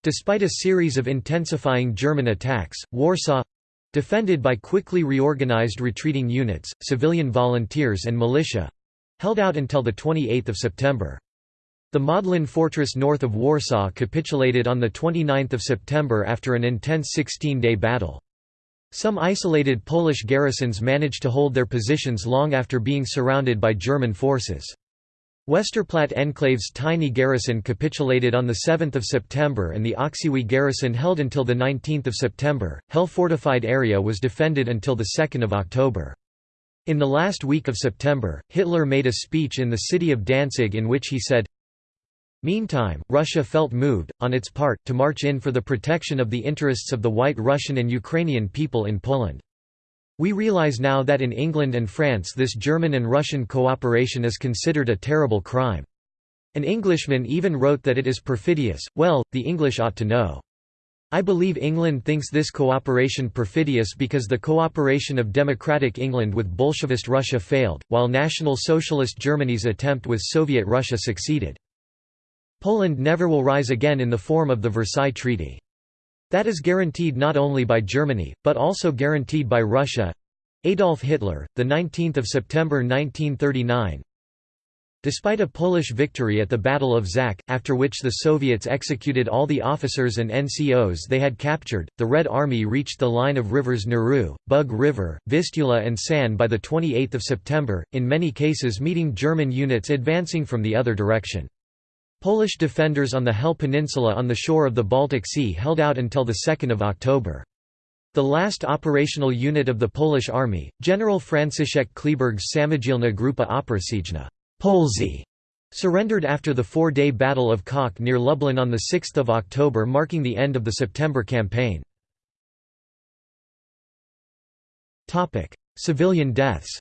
Despite a series of intensifying German attacks, Warsaw—defended by quickly reorganized retreating units, civilian volunteers and militia—held out until 28 September. The Modlin fortress north of Warsaw capitulated on 29 September after an intense 16-day battle. Some isolated Polish garrisons managed to hold their positions long after being surrounded by German forces. Westerplatte Enclave's tiny garrison capitulated on 7 September and the Oksywie garrison held until 19 September. Hell fortified area was defended until 2 October. In the last week of September, Hitler made a speech in the city of Danzig in which he said, Meantime, Russia felt moved, on its part, to march in for the protection of the interests of the White Russian and Ukrainian people in Poland. We realize now that in England and France this German and Russian cooperation is considered a terrible crime. An Englishman even wrote that it is perfidious, well, the English ought to know. I believe England thinks this cooperation perfidious because the cooperation of democratic England with Bolshevist Russia failed, while National Socialist Germany's attempt with Soviet Russia succeeded. Poland never will rise again in the form of the Versailles Treaty. That is guaranteed not only by Germany, but also guaranteed by Russia. Adolf Hitler, the 19th of September 1939. Despite a Polish victory at the Battle of Zak, after which the Soviets executed all the officers and NCOs they had captured, the Red Army reached the line of rivers Narew, Bug River, Vistula and San by 28 September, in many cases meeting German units advancing from the other direction. Polish defenders on the Hel Peninsula on the shore of the Baltic Sea held out until 2 October. The last operational unit of the Polish army, General Franciszek Kleeberg's Samodzielna Grupa Operacyjna surrendered after the four-day Battle of Kock near Lublin on 6 October marking the end of the September campaign. Civilian deaths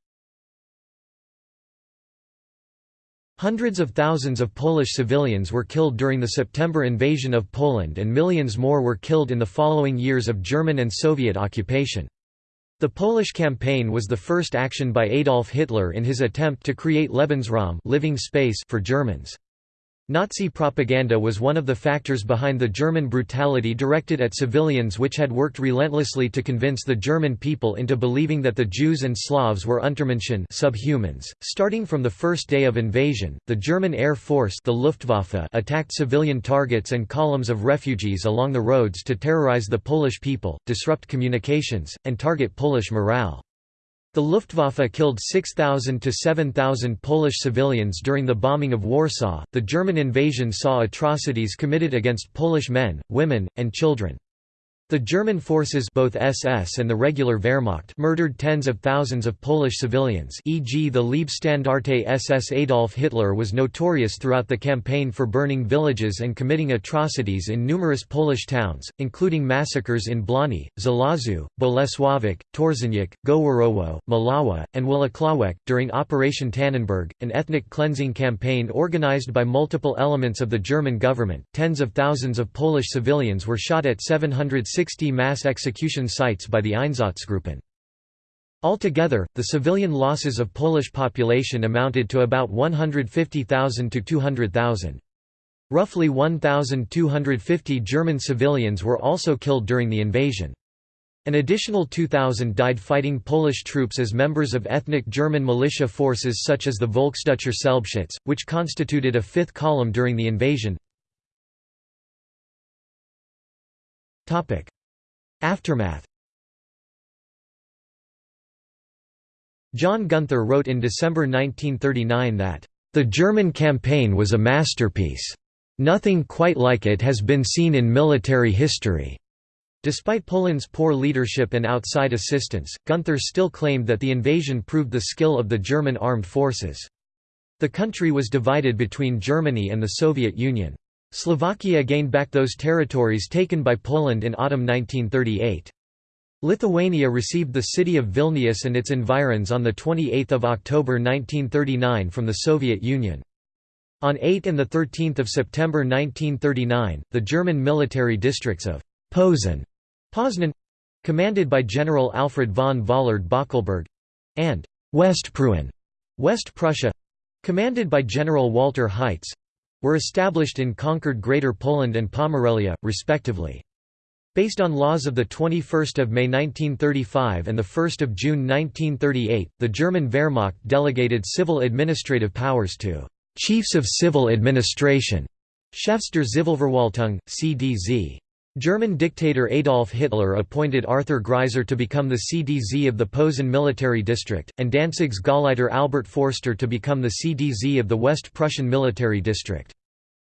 Hundreds of thousands of Polish civilians were killed during the September invasion of Poland and millions more were killed in the following years of German and Soviet occupation. The Polish campaign was the first action by Adolf Hitler in his attempt to create Lebensraum living space for Germans. Nazi propaganda was one of the factors behind the German brutality directed at civilians which had worked relentlessly to convince the German people into believing that the Jews and Slavs were Untermenschen subhumans. Starting from the first day of invasion, the German Air Force the Luftwaffe attacked civilian targets and columns of refugees along the roads to terrorize the Polish people, disrupt communications, and target Polish morale. The Luftwaffe killed 6,000 to 7,000 Polish civilians during the bombing of Warsaw. The German invasion saw atrocities committed against Polish men, women, and children. The German forces both SS and the regular Wehrmacht murdered tens of thousands of Polish civilians e.g. the Leibstandarte SS Adolf Hitler was notorious throughout the campaign for burning villages and committing atrocities in numerous Polish towns, including massacres in Błany, Żelazo, Bolesławek, Torzeniec, Goworowo, Mława, and Włocławek. During Operation Tannenberg, an ethnic cleansing campaign organized by multiple elements of the German government, tens of thousands of Polish civilians were shot at 700 60 mass execution sites by the Einsatzgruppen. Altogether, the civilian losses of Polish population amounted to about 150,000 to 200,000. Roughly 1,250 German civilians were also killed during the invasion. An additional 2,000 died fighting Polish troops as members of ethnic German militia forces such as the Volksdeutscher Selbstschutz, which constituted a fifth column during the invasion. Aftermath John Gunther wrote in December 1939 that, "...the German campaign was a masterpiece. Nothing quite like it has been seen in military history." Despite Poland's poor leadership and outside assistance, Gunther still claimed that the invasion proved the skill of the German armed forces. The country was divided between Germany and the Soviet Union. Slovakia gained back those territories taken by Poland in autumn 1938. Lithuania received the city of Vilnius and its environs on 28 October 1939 from the Soviet Union. On 8 and 13 September 1939, the German military districts of Posen Poznan commanded by General Alfred von Vollard Böckelberg and Westpreußen, West Prussia commanded by General Walter Heitz were established in conquered Greater Poland and Pomerelia, respectively. Based on laws of 21 May 1935 and 1 June 1938, the German Wehrmacht delegated civil administrative powers to «chiefs of civil administration» Chefs der Zivilverwaltung, CDZ. German dictator Adolf Hitler appointed Arthur Greiser to become the CDZ of the Posen military district, and Danzig's Gauleiter Albert Forster to become the CDZ of the West Prussian military district.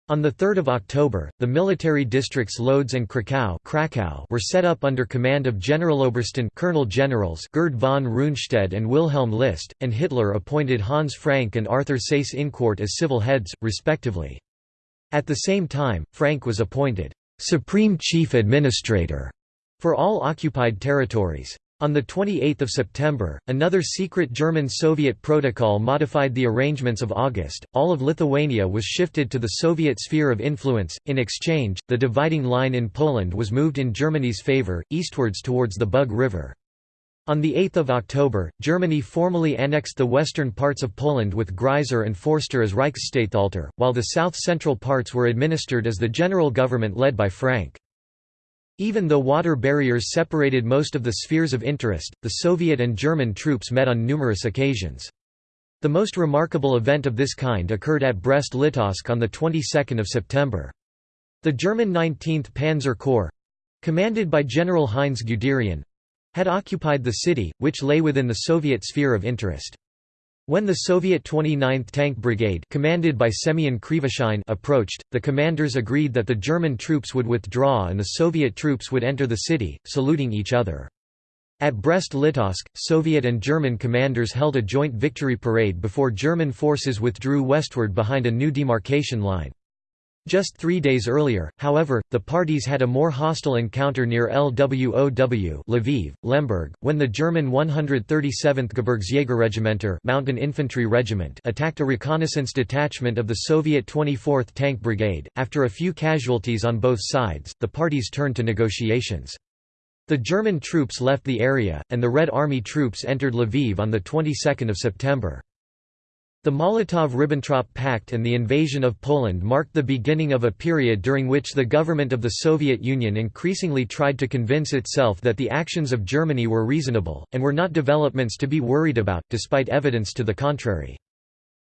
On 3 October, the military districts Lodz and Krakow, were set up under command of Generalobersten Colonel Generals Gerd von Rundstedt and Wilhelm List, and Hitler appointed Hans Frank and Arthur Seyss-Inquart as civil heads, respectively. At the same time, Frank was appointed Supreme Chief Administrator for all occupied territories. On 28 September, another secret German-Soviet protocol modified the arrangements of August. All of Lithuania was shifted to the Soviet sphere of influence. In exchange, the dividing line in Poland was moved in Germany's favor, eastwards towards the Bug River. On 8 October, Germany formally annexed the western parts of Poland with Greiser and Forster as Reichsstatthalter, while the south-central parts were administered as the general government led by Frank. Even though water barriers separated most of the spheres of interest, the Soviet and German troops met on numerous occasions. The most remarkable event of this kind occurred at Brest-Litovsk on the 22nd of September. The German 19th Panzer Corps—commanded by General Heinz Guderian, had occupied the city, which lay within the Soviet sphere of interest. When the Soviet 29th Tank Brigade commanded by Semyon Krivoshein approached, the commanders agreed that the German troops would withdraw and the Soviet troops would enter the city, saluting each other. At Brest-Litovsk, Soviet and German commanders held a joint victory parade before German forces withdrew westward behind a new demarcation line. Just three days earlier, however, the parties had a more hostile encounter near Lwow Lviv, Lemberg, when the German 137th Gebirgsjägerregimenter Mountain Infantry Regiment attacked a reconnaissance detachment of the Soviet 24th Tank Brigade. After a few casualties on both sides, the parties turned to negotiations. The German troops left the area, and the Red Army troops entered Lviv on the 22nd of September. The Molotov–Ribbentrop Pact and the invasion of Poland marked the beginning of a period during which the government of the Soviet Union increasingly tried to convince itself that the actions of Germany were reasonable, and were not developments to be worried about, despite evidence to the contrary.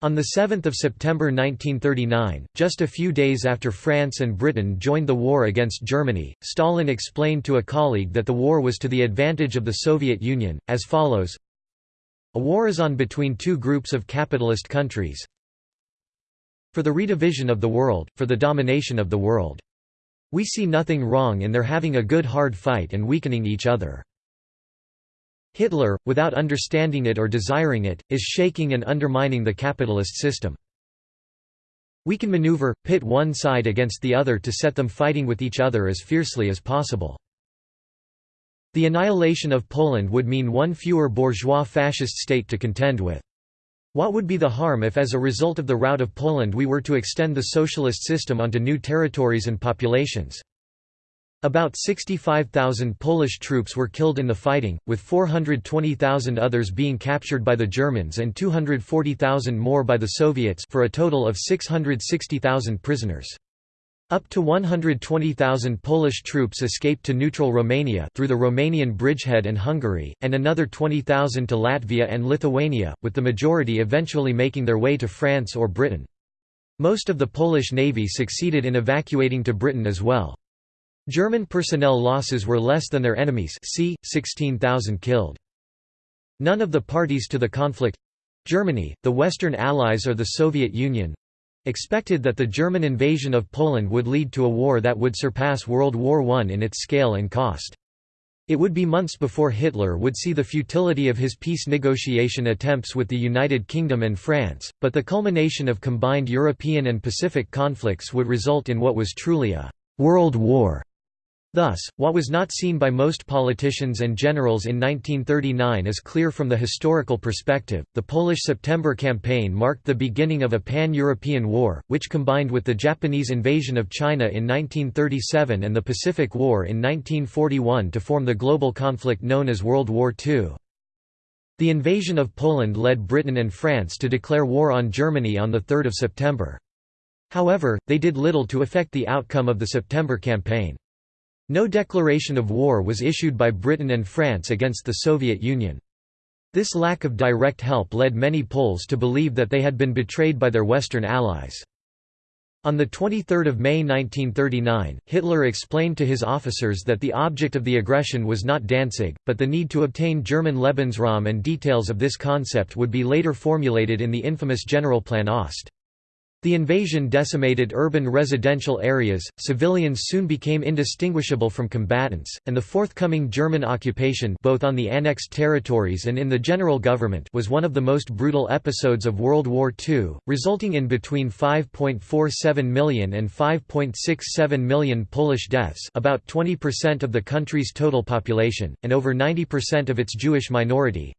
On 7 September 1939, just a few days after France and Britain joined the war against Germany, Stalin explained to a colleague that the war was to the advantage of the Soviet Union, as follows, a war is on between two groups of capitalist countries for the redivision of the world, for the domination of the world. We see nothing wrong in their having a good hard fight and weakening each other. Hitler, without understanding it or desiring it, is shaking and undermining the capitalist system. We can maneuver, pit one side against the other to set them fighting with each other as fiercely as possible. The annihilation of Poland would mean one fewer bourgeois fascist state to contend with. What would be the harm if as a result of the rout of Poland we were to extend the socialist system onto new territories and populations? About 65,000 Polish troops were killed in the fighting, with 420,000 others being captured by the Germans and 240,000 more by the Soviets for a total of 660,000 prisoners. Up to 120,000 Polish troops escaped to neutral Romania through the Romanian bridgehead and Hungary, and another 20,000 to Latvia and Lithuania, with the majority eventually making their way to France or Britain. Most of the Polish navy succeeded in evacuating to Britain as well. German personnel losses were less than their enemies c. 16,000 killed. None of the parties to the conflict—Germany, the Western Allies or the Soviet Union—expected that the German invasion of Poland would lead to a war that would surpass World War I in its scale and cost. It would be months before Hitler would see the futility of his peace negotiation attempts with the United Kingdom and France, but the culmination of combined European and Pacific conflicts would result in what was truly a «world war» Thus, what was not seen by most politicians and generals in 1939 is clear from the historical perspective. The Polish September Campaign marked the beginning of a pan European war, which combined with the Japanese invasion of China in 1937 and the Pacific War in 1941 to form the global conflict known as World War II. The invasion of Poland led Britain and France to declare war on Germany on 3 September. However, they did little to affect the outcome of the September Campaign. No declaration of war was issued by Britain and France against the Soviet Union. This lack of direct help led many Poles to believe that they had been betrayed by their Western allies. On 23 May 1939, Hitler explained to his officers that the object of the aggression was not Danzig, but the need to obtain German Lebensraum and details of this concept would be later formulated in the infamous Generalplan Ost. The invasion decimated urban residential areas, civilians soon became indistinguishable from combatants, and the forthcoming German occupation both on the annexed territories and in the general government was one of the most brutal episodes of World War II, resulting in between 5.47 million and 5.67 million Polish deaths about 20% of the country's total population, and over 90% of its Jewish minority,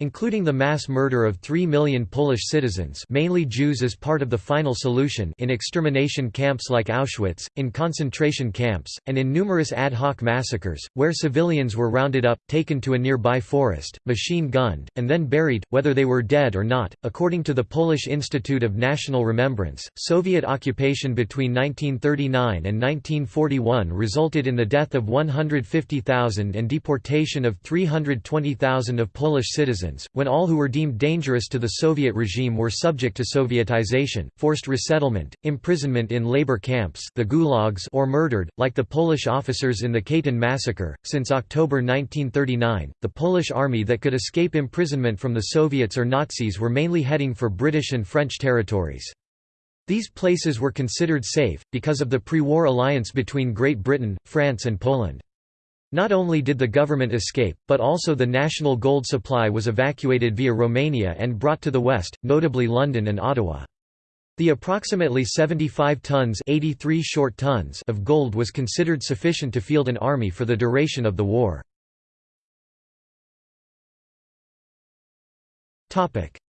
including the mass murder of 3 million Polish citizens mainly Jews as part of the final solution in extermination camps like Auschwitz, in concentration camps, and in numerous ad hoc massacres, where civilians were rounded up, taken to a nearby forest, machine-gunned, and then buried, whether they were dead or not. According to the Polish Institute of National Remembrance, Soviet occupation between 1939 and 1941 resulted in the death of 150,000 and deportation of 320,000 of Polish citizens when all who were deemed dangerous to the Soviet regime were subject to Sovietization, forced resettlement, imprisonment in labor camps the gulags or murdered, like the Polish officers in the Katyn massacre. Since October 1939, the Polish army that could escape imprisonment from the Soviets or Nazis were mainly heading for British and French territories. These places were considered safe, because of the pre-war alliance between Great Britain, France and Poland. Not only did the government escape, but also the national gold supply was evacuated via Romania and brought to the west, notably London and Ottawa. The approximately 75 tons, 83 short tons of gold was considered sufficient to field an army for the duration of the war.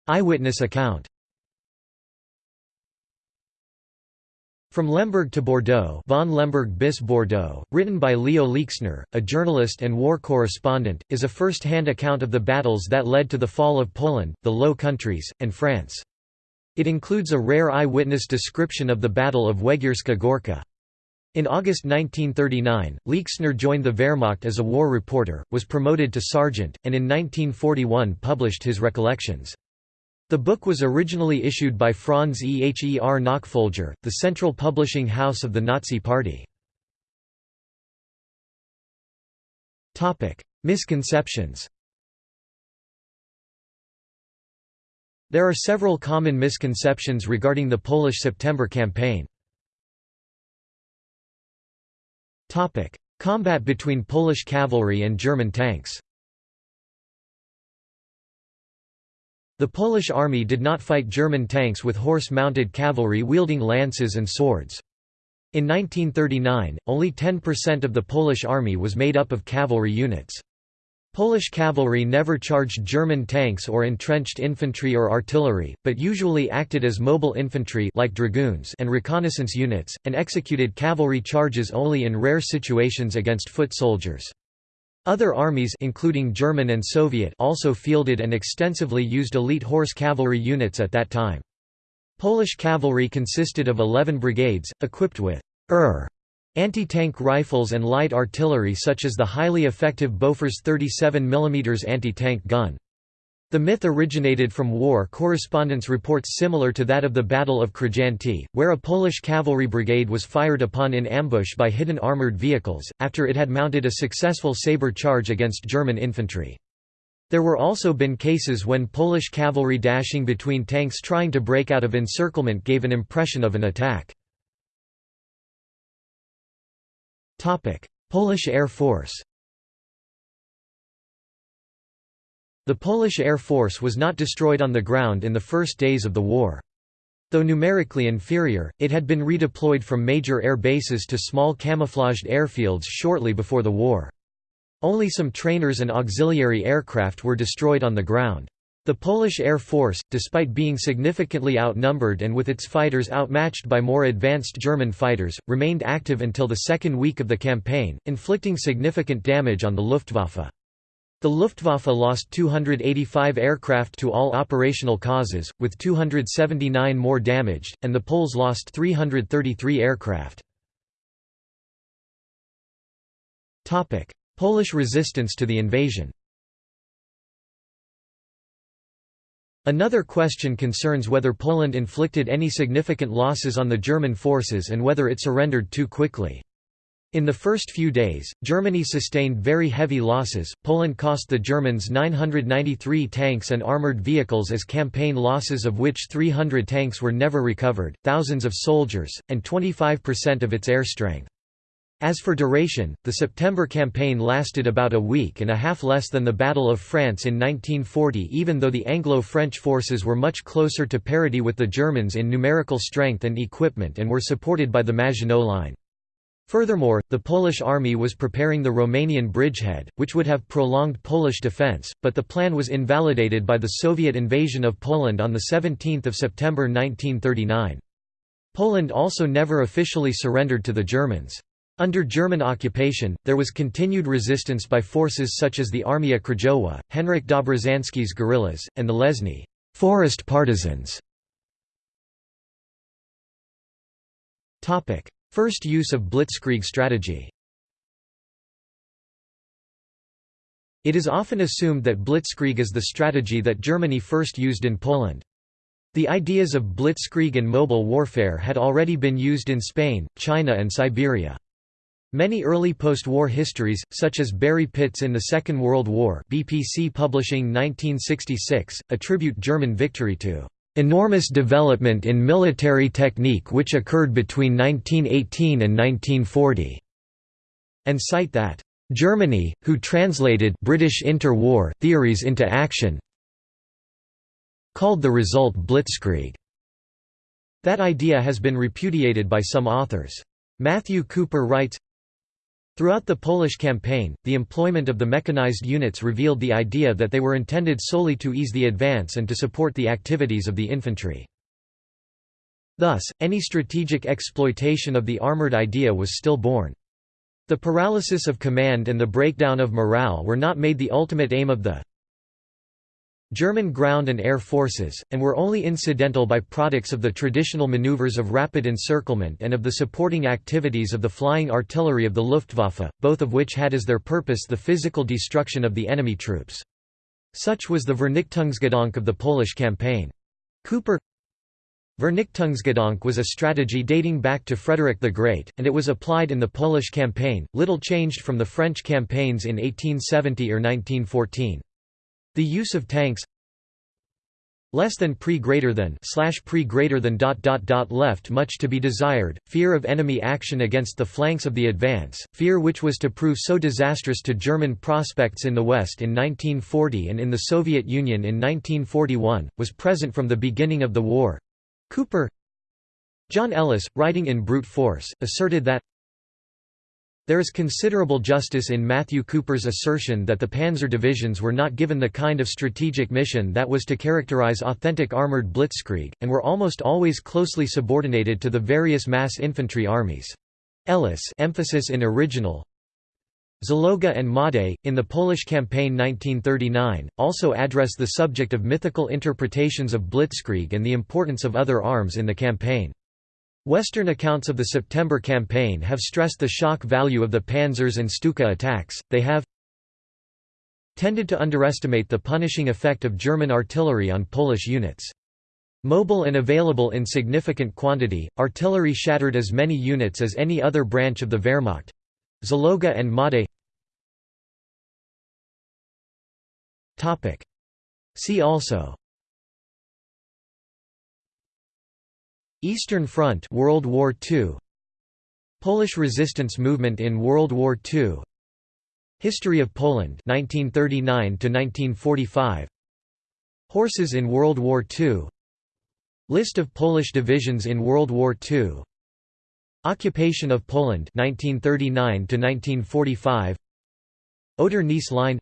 Eyewitness account From Lemberg to Bordeaux von Lemberg bis Bordeaux, written by Leo Leixner, a journalist and war correspondent, is a first-hand account of the battles that led to the fall of Poland, the Low Countries, and France. It includes a rare eyewitness description of the Battle of Węgierska Górka. In August 1939, Leixner joined the Wehrmacht as a war reporter, was promoted to sergeant, and in 1941 published his recollections. The book was originally issued by Franz Eher Nachfolger, the central publishing house of the Nazi Party. Misconceptions. There are several common misconceptions regarding the Polish September campaign. Combat between Polish cavalry and German tanks The Polish army did not fight German tanks with horse-mounted cavalry wielding lances and swords. In 1939, only 10% of the Polish army was made up of cavalry units. Polish cavalry never charged German tanks or entrenched infantry or artillery, but usually acted as mobile infantry like dragoons and reconnaissance units, and executed cavalry charges only in rare situations against foot soldiers. Other armies including German and Soviet also fielded and extensively used elite horse cavalry units at that time. Polish cavalry consisted of 11 brigades, equipped with ER anti-tank rifles and light artillery such as the highly effective Bofors 37 mm anti-tank gun. The myth originated from war correspondence reports similar to that of the Battle of Krojanty, where a Polish cavalry brigade was fired upon in ambush by hidden armoured vehicles, after it had mounted a successful sabre charge against German infantry. There were also been cases when Polish cavalry dashing between tanks trying to break out of encirclement gave an impression of an attack. Polish Air Force The Polish Air Force was not destroyed on the ground in the first days of the war. Though numerically inferior, it had been redeployed from major air bases to small camouflaged airfields shortly before the war. Only some trainers and auxiliary aircraft were destroyed on the ground. The Polish Air Force, despite being significantly outnumbered and with its fighters outmatched by more advanced German fighters, remained active until the second week of the campaign, inflicting significant damage on the Luftwaffe. The Luftwaffe lost 285 aircraft to all operational causes, with 279 more damaged, and the Poles lost 333 aircraft. Polish resistance to the invasion Another question concerns whether Poland inflicted any significant losses on the German forces and whether it surrendered too quickly. In the first few days, Germany sustained very heavy losses. Poland cost the Germans 993 tanks and armored vehicles as campaign losses, of which 300 tanks were never recovered, thousands of soldiers, and 25% of its air strength. As for duration, the September campaign lasted about a week and a half less than the Battle of France in 1940 even though the Anglo-French forces were much closer to parity with the Germans in numerical strength and equipment and were supported by the Maginot Line. Furthermore, the Polish army was preparing the Romanian bridgehead, which would have prolonged Polish defence, but the plan was invalidated by the Soviet invasion of Poland on 17 September 1939. Poland also never officially surrendered to the Germans. Under German occupation, there was continued resistance by forces such as the Armia Krajowa, Henryk Dobrzański's guerrillas, and the Lesny forest partisans. First use of blitzkrieg strategy It is often assumed that blitzkrieg is the strategy that Germany first used in Poland. The ideas of blitzkrieg and mobile warfare had already been used in Spain, China and Siberia. Many early post-war histories, such as Barry Pitts in the Second World War BPC Publishing 1966, attribute German victory to enormous development in military technique which occurred between 1918 and 1940", and cite that, "...Germany, who translated British inter-war theories into action called the result blitzkrieg." That idea has been repudiated by some authors. Matthew Cooper writes, Throughout the Polish campaign, the employment of the mechanized units revealed the idea that they were intended solely to ease the advance and to support the activities of the infantry. Thus, any strategic exploitation of the armored idea was stillborn. The paralysis of command and the breakdown of morale were not made the ultimate aim of the German ground and air forces, and were only incidental by-products of the traditional maneuvers of rapid encirclement and of the supporting activities of the flying artillery of the Luftwaffe, both of which had as their purpose the physical destruction of the enemy troops. Such was the Vernichtungsgedanke of the Polish campaign. Cooper Vernichtungsgedanke was a strategy dating back to Frederick the Great, and it was applied in the Polish campaign, little changed from the French campaigns in 1870 or 1914. The use of tanks less than pre greater than slash pre greater than dot dot dot left much to be desired fear of enemy action against the flanks of the advance fear which was to prove so disastrous to german prospects in the west in 1940 and in the soviet union in 1941 was present from the beginning of the war. Cooper john ellis writing in brute force asserted that there is considerable justice in Matthew Cooper's assertion that the panzer divisions were not given the kind of strategic mission that was to characterize authentic armored blitzkrieg, and were almost always closely subordinated to the various mass infantry armies. Ellis emphasis in original Zaloga and Maude, in the Polish campaign 1939, also address the subject of mythical interpretations of blitzkrieg and the importance of other arms in the campaign. Western accounts of the September campaign have stressed the shock value of the Panzers and Stuka attacks, they have tended to underestimate the punishing effect of German artillery on Polish units. Mobile and available in significant quantity, artillery shattered as many units as any other branch of the Wehrmacht. Zaloga and Made See also Eastern Front World War II Polish resistance movement in World War II History of Poland 1939 to 1945 Horses in World War II List of Polish divisions in World War II Occupation of Poland 1939 to 1945 Oder-Neisse Line.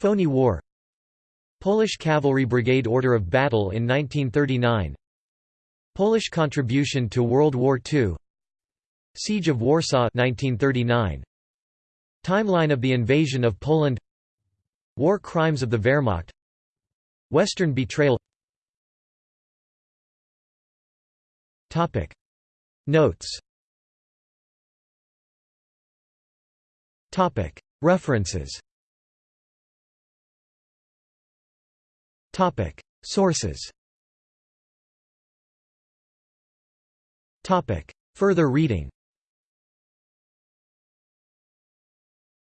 Phoney War. Polish Cavalry Brigade Order of Battle in 1939 Polish contribution to World War II Siege of Warsaw 1939 Timeline of the invasion of Poland. War crimes of the Wehrmacht. Western betrayal. Topic. Notes. Topic. References. Topic. Sources Topic. Further reading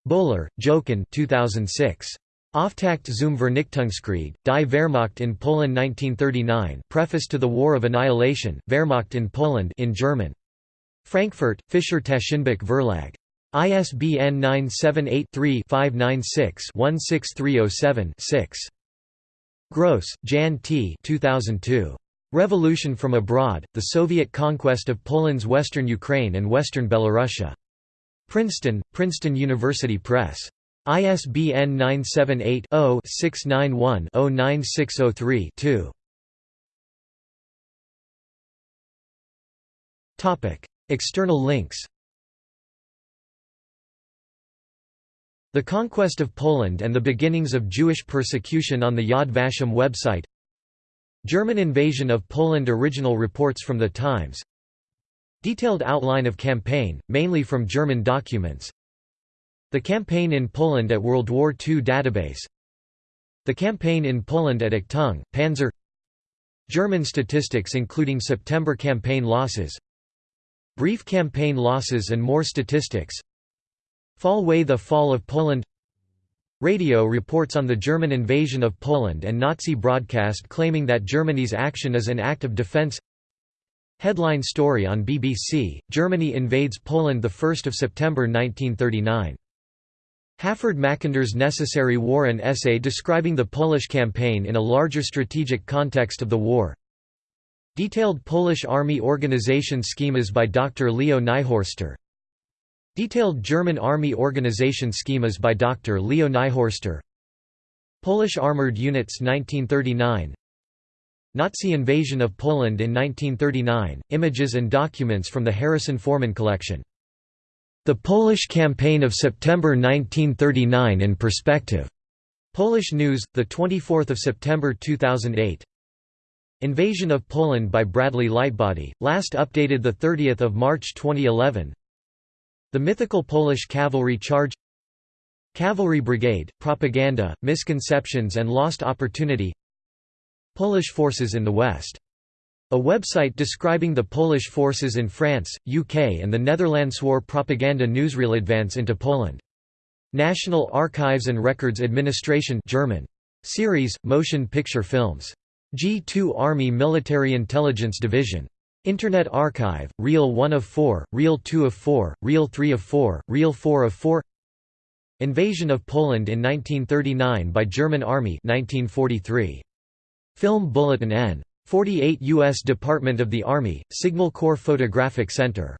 Böhler, Jochen 2006. Auftakt zum Vernichtungskrieg, Die Wehrmacht in Poland 1939 Preface to the War of Annihilation, Wehrmacht in Poland in German. Frankfurt, Fischer Taschenbuch Verlag. ISBN 978-3-596-16307-6. Gross, Jan T. 2002. Revolution from Abroad, The Soviet Conquest of Poland's Western Ukraine and Western Belorussia. Princeton, Princeton University Press. ISBN 978-0-691-09603-2. External links The Conquest of Poland and the Beginnings of Jewish Persecution on the Yad Vashem website German invasion of Poland Original reports from the Times. Detailed outline of campaign, mainly from German documents. The campaign in Poland at World War II database. The campaign in Poland at Achtung, Panzer. German statistics including September campaign losses. Brief campaign losses and more statistics. Fall Weiss The Fall of Poland Radio reports on the German invasion of Poland and Nazi broadcast claiming that Germany's action is an act of defense Headline story on BBC, Germany invades Poland 1 September 1939. Halford Mackinder's Necessary War an essay describing the Polish campaign in a larger strategic context of the war Detailed Polish Army organization schemas by Dr. Leo Niehorster Detailed German Army organization schemas by Dr. Leo Niehorster Polish Armored Units 1939 Nazi invasion of Poland in 1939, images and documents from the Harrison Forman collection. The Polish Campaign of September 1939 in Perspective. Polish News, 24 September 2008. Invasion of Poland by Bradley Lightbody, last updated 30 March 2011 the mythical Polish cavalry charge Cavalry Brigade, Propaganda, Misconceptions and Lost Opportunity Polish forces in the West. A website describing the Polish forces in France, UK and the Netherlands war propaganda newsreel advance into Poland. National Archives and Records Administration German. Series, Motion Picture Films. G2 Army Military Intelligence Division. Internet Archive, Reel 1 of 4, Reel 2 of 4, Reel 3 of 4, Reel 4 of 4 Invasion of Poland in 1939 by German Army 1943. Film Bulletin N. 48 U.S. Department of the Army, Signal Corps Photographic Center.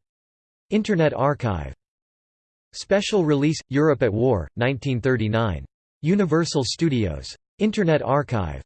Internet Archive. Special Release, Europe at War, 1939. Universal Studios. Internet Archive.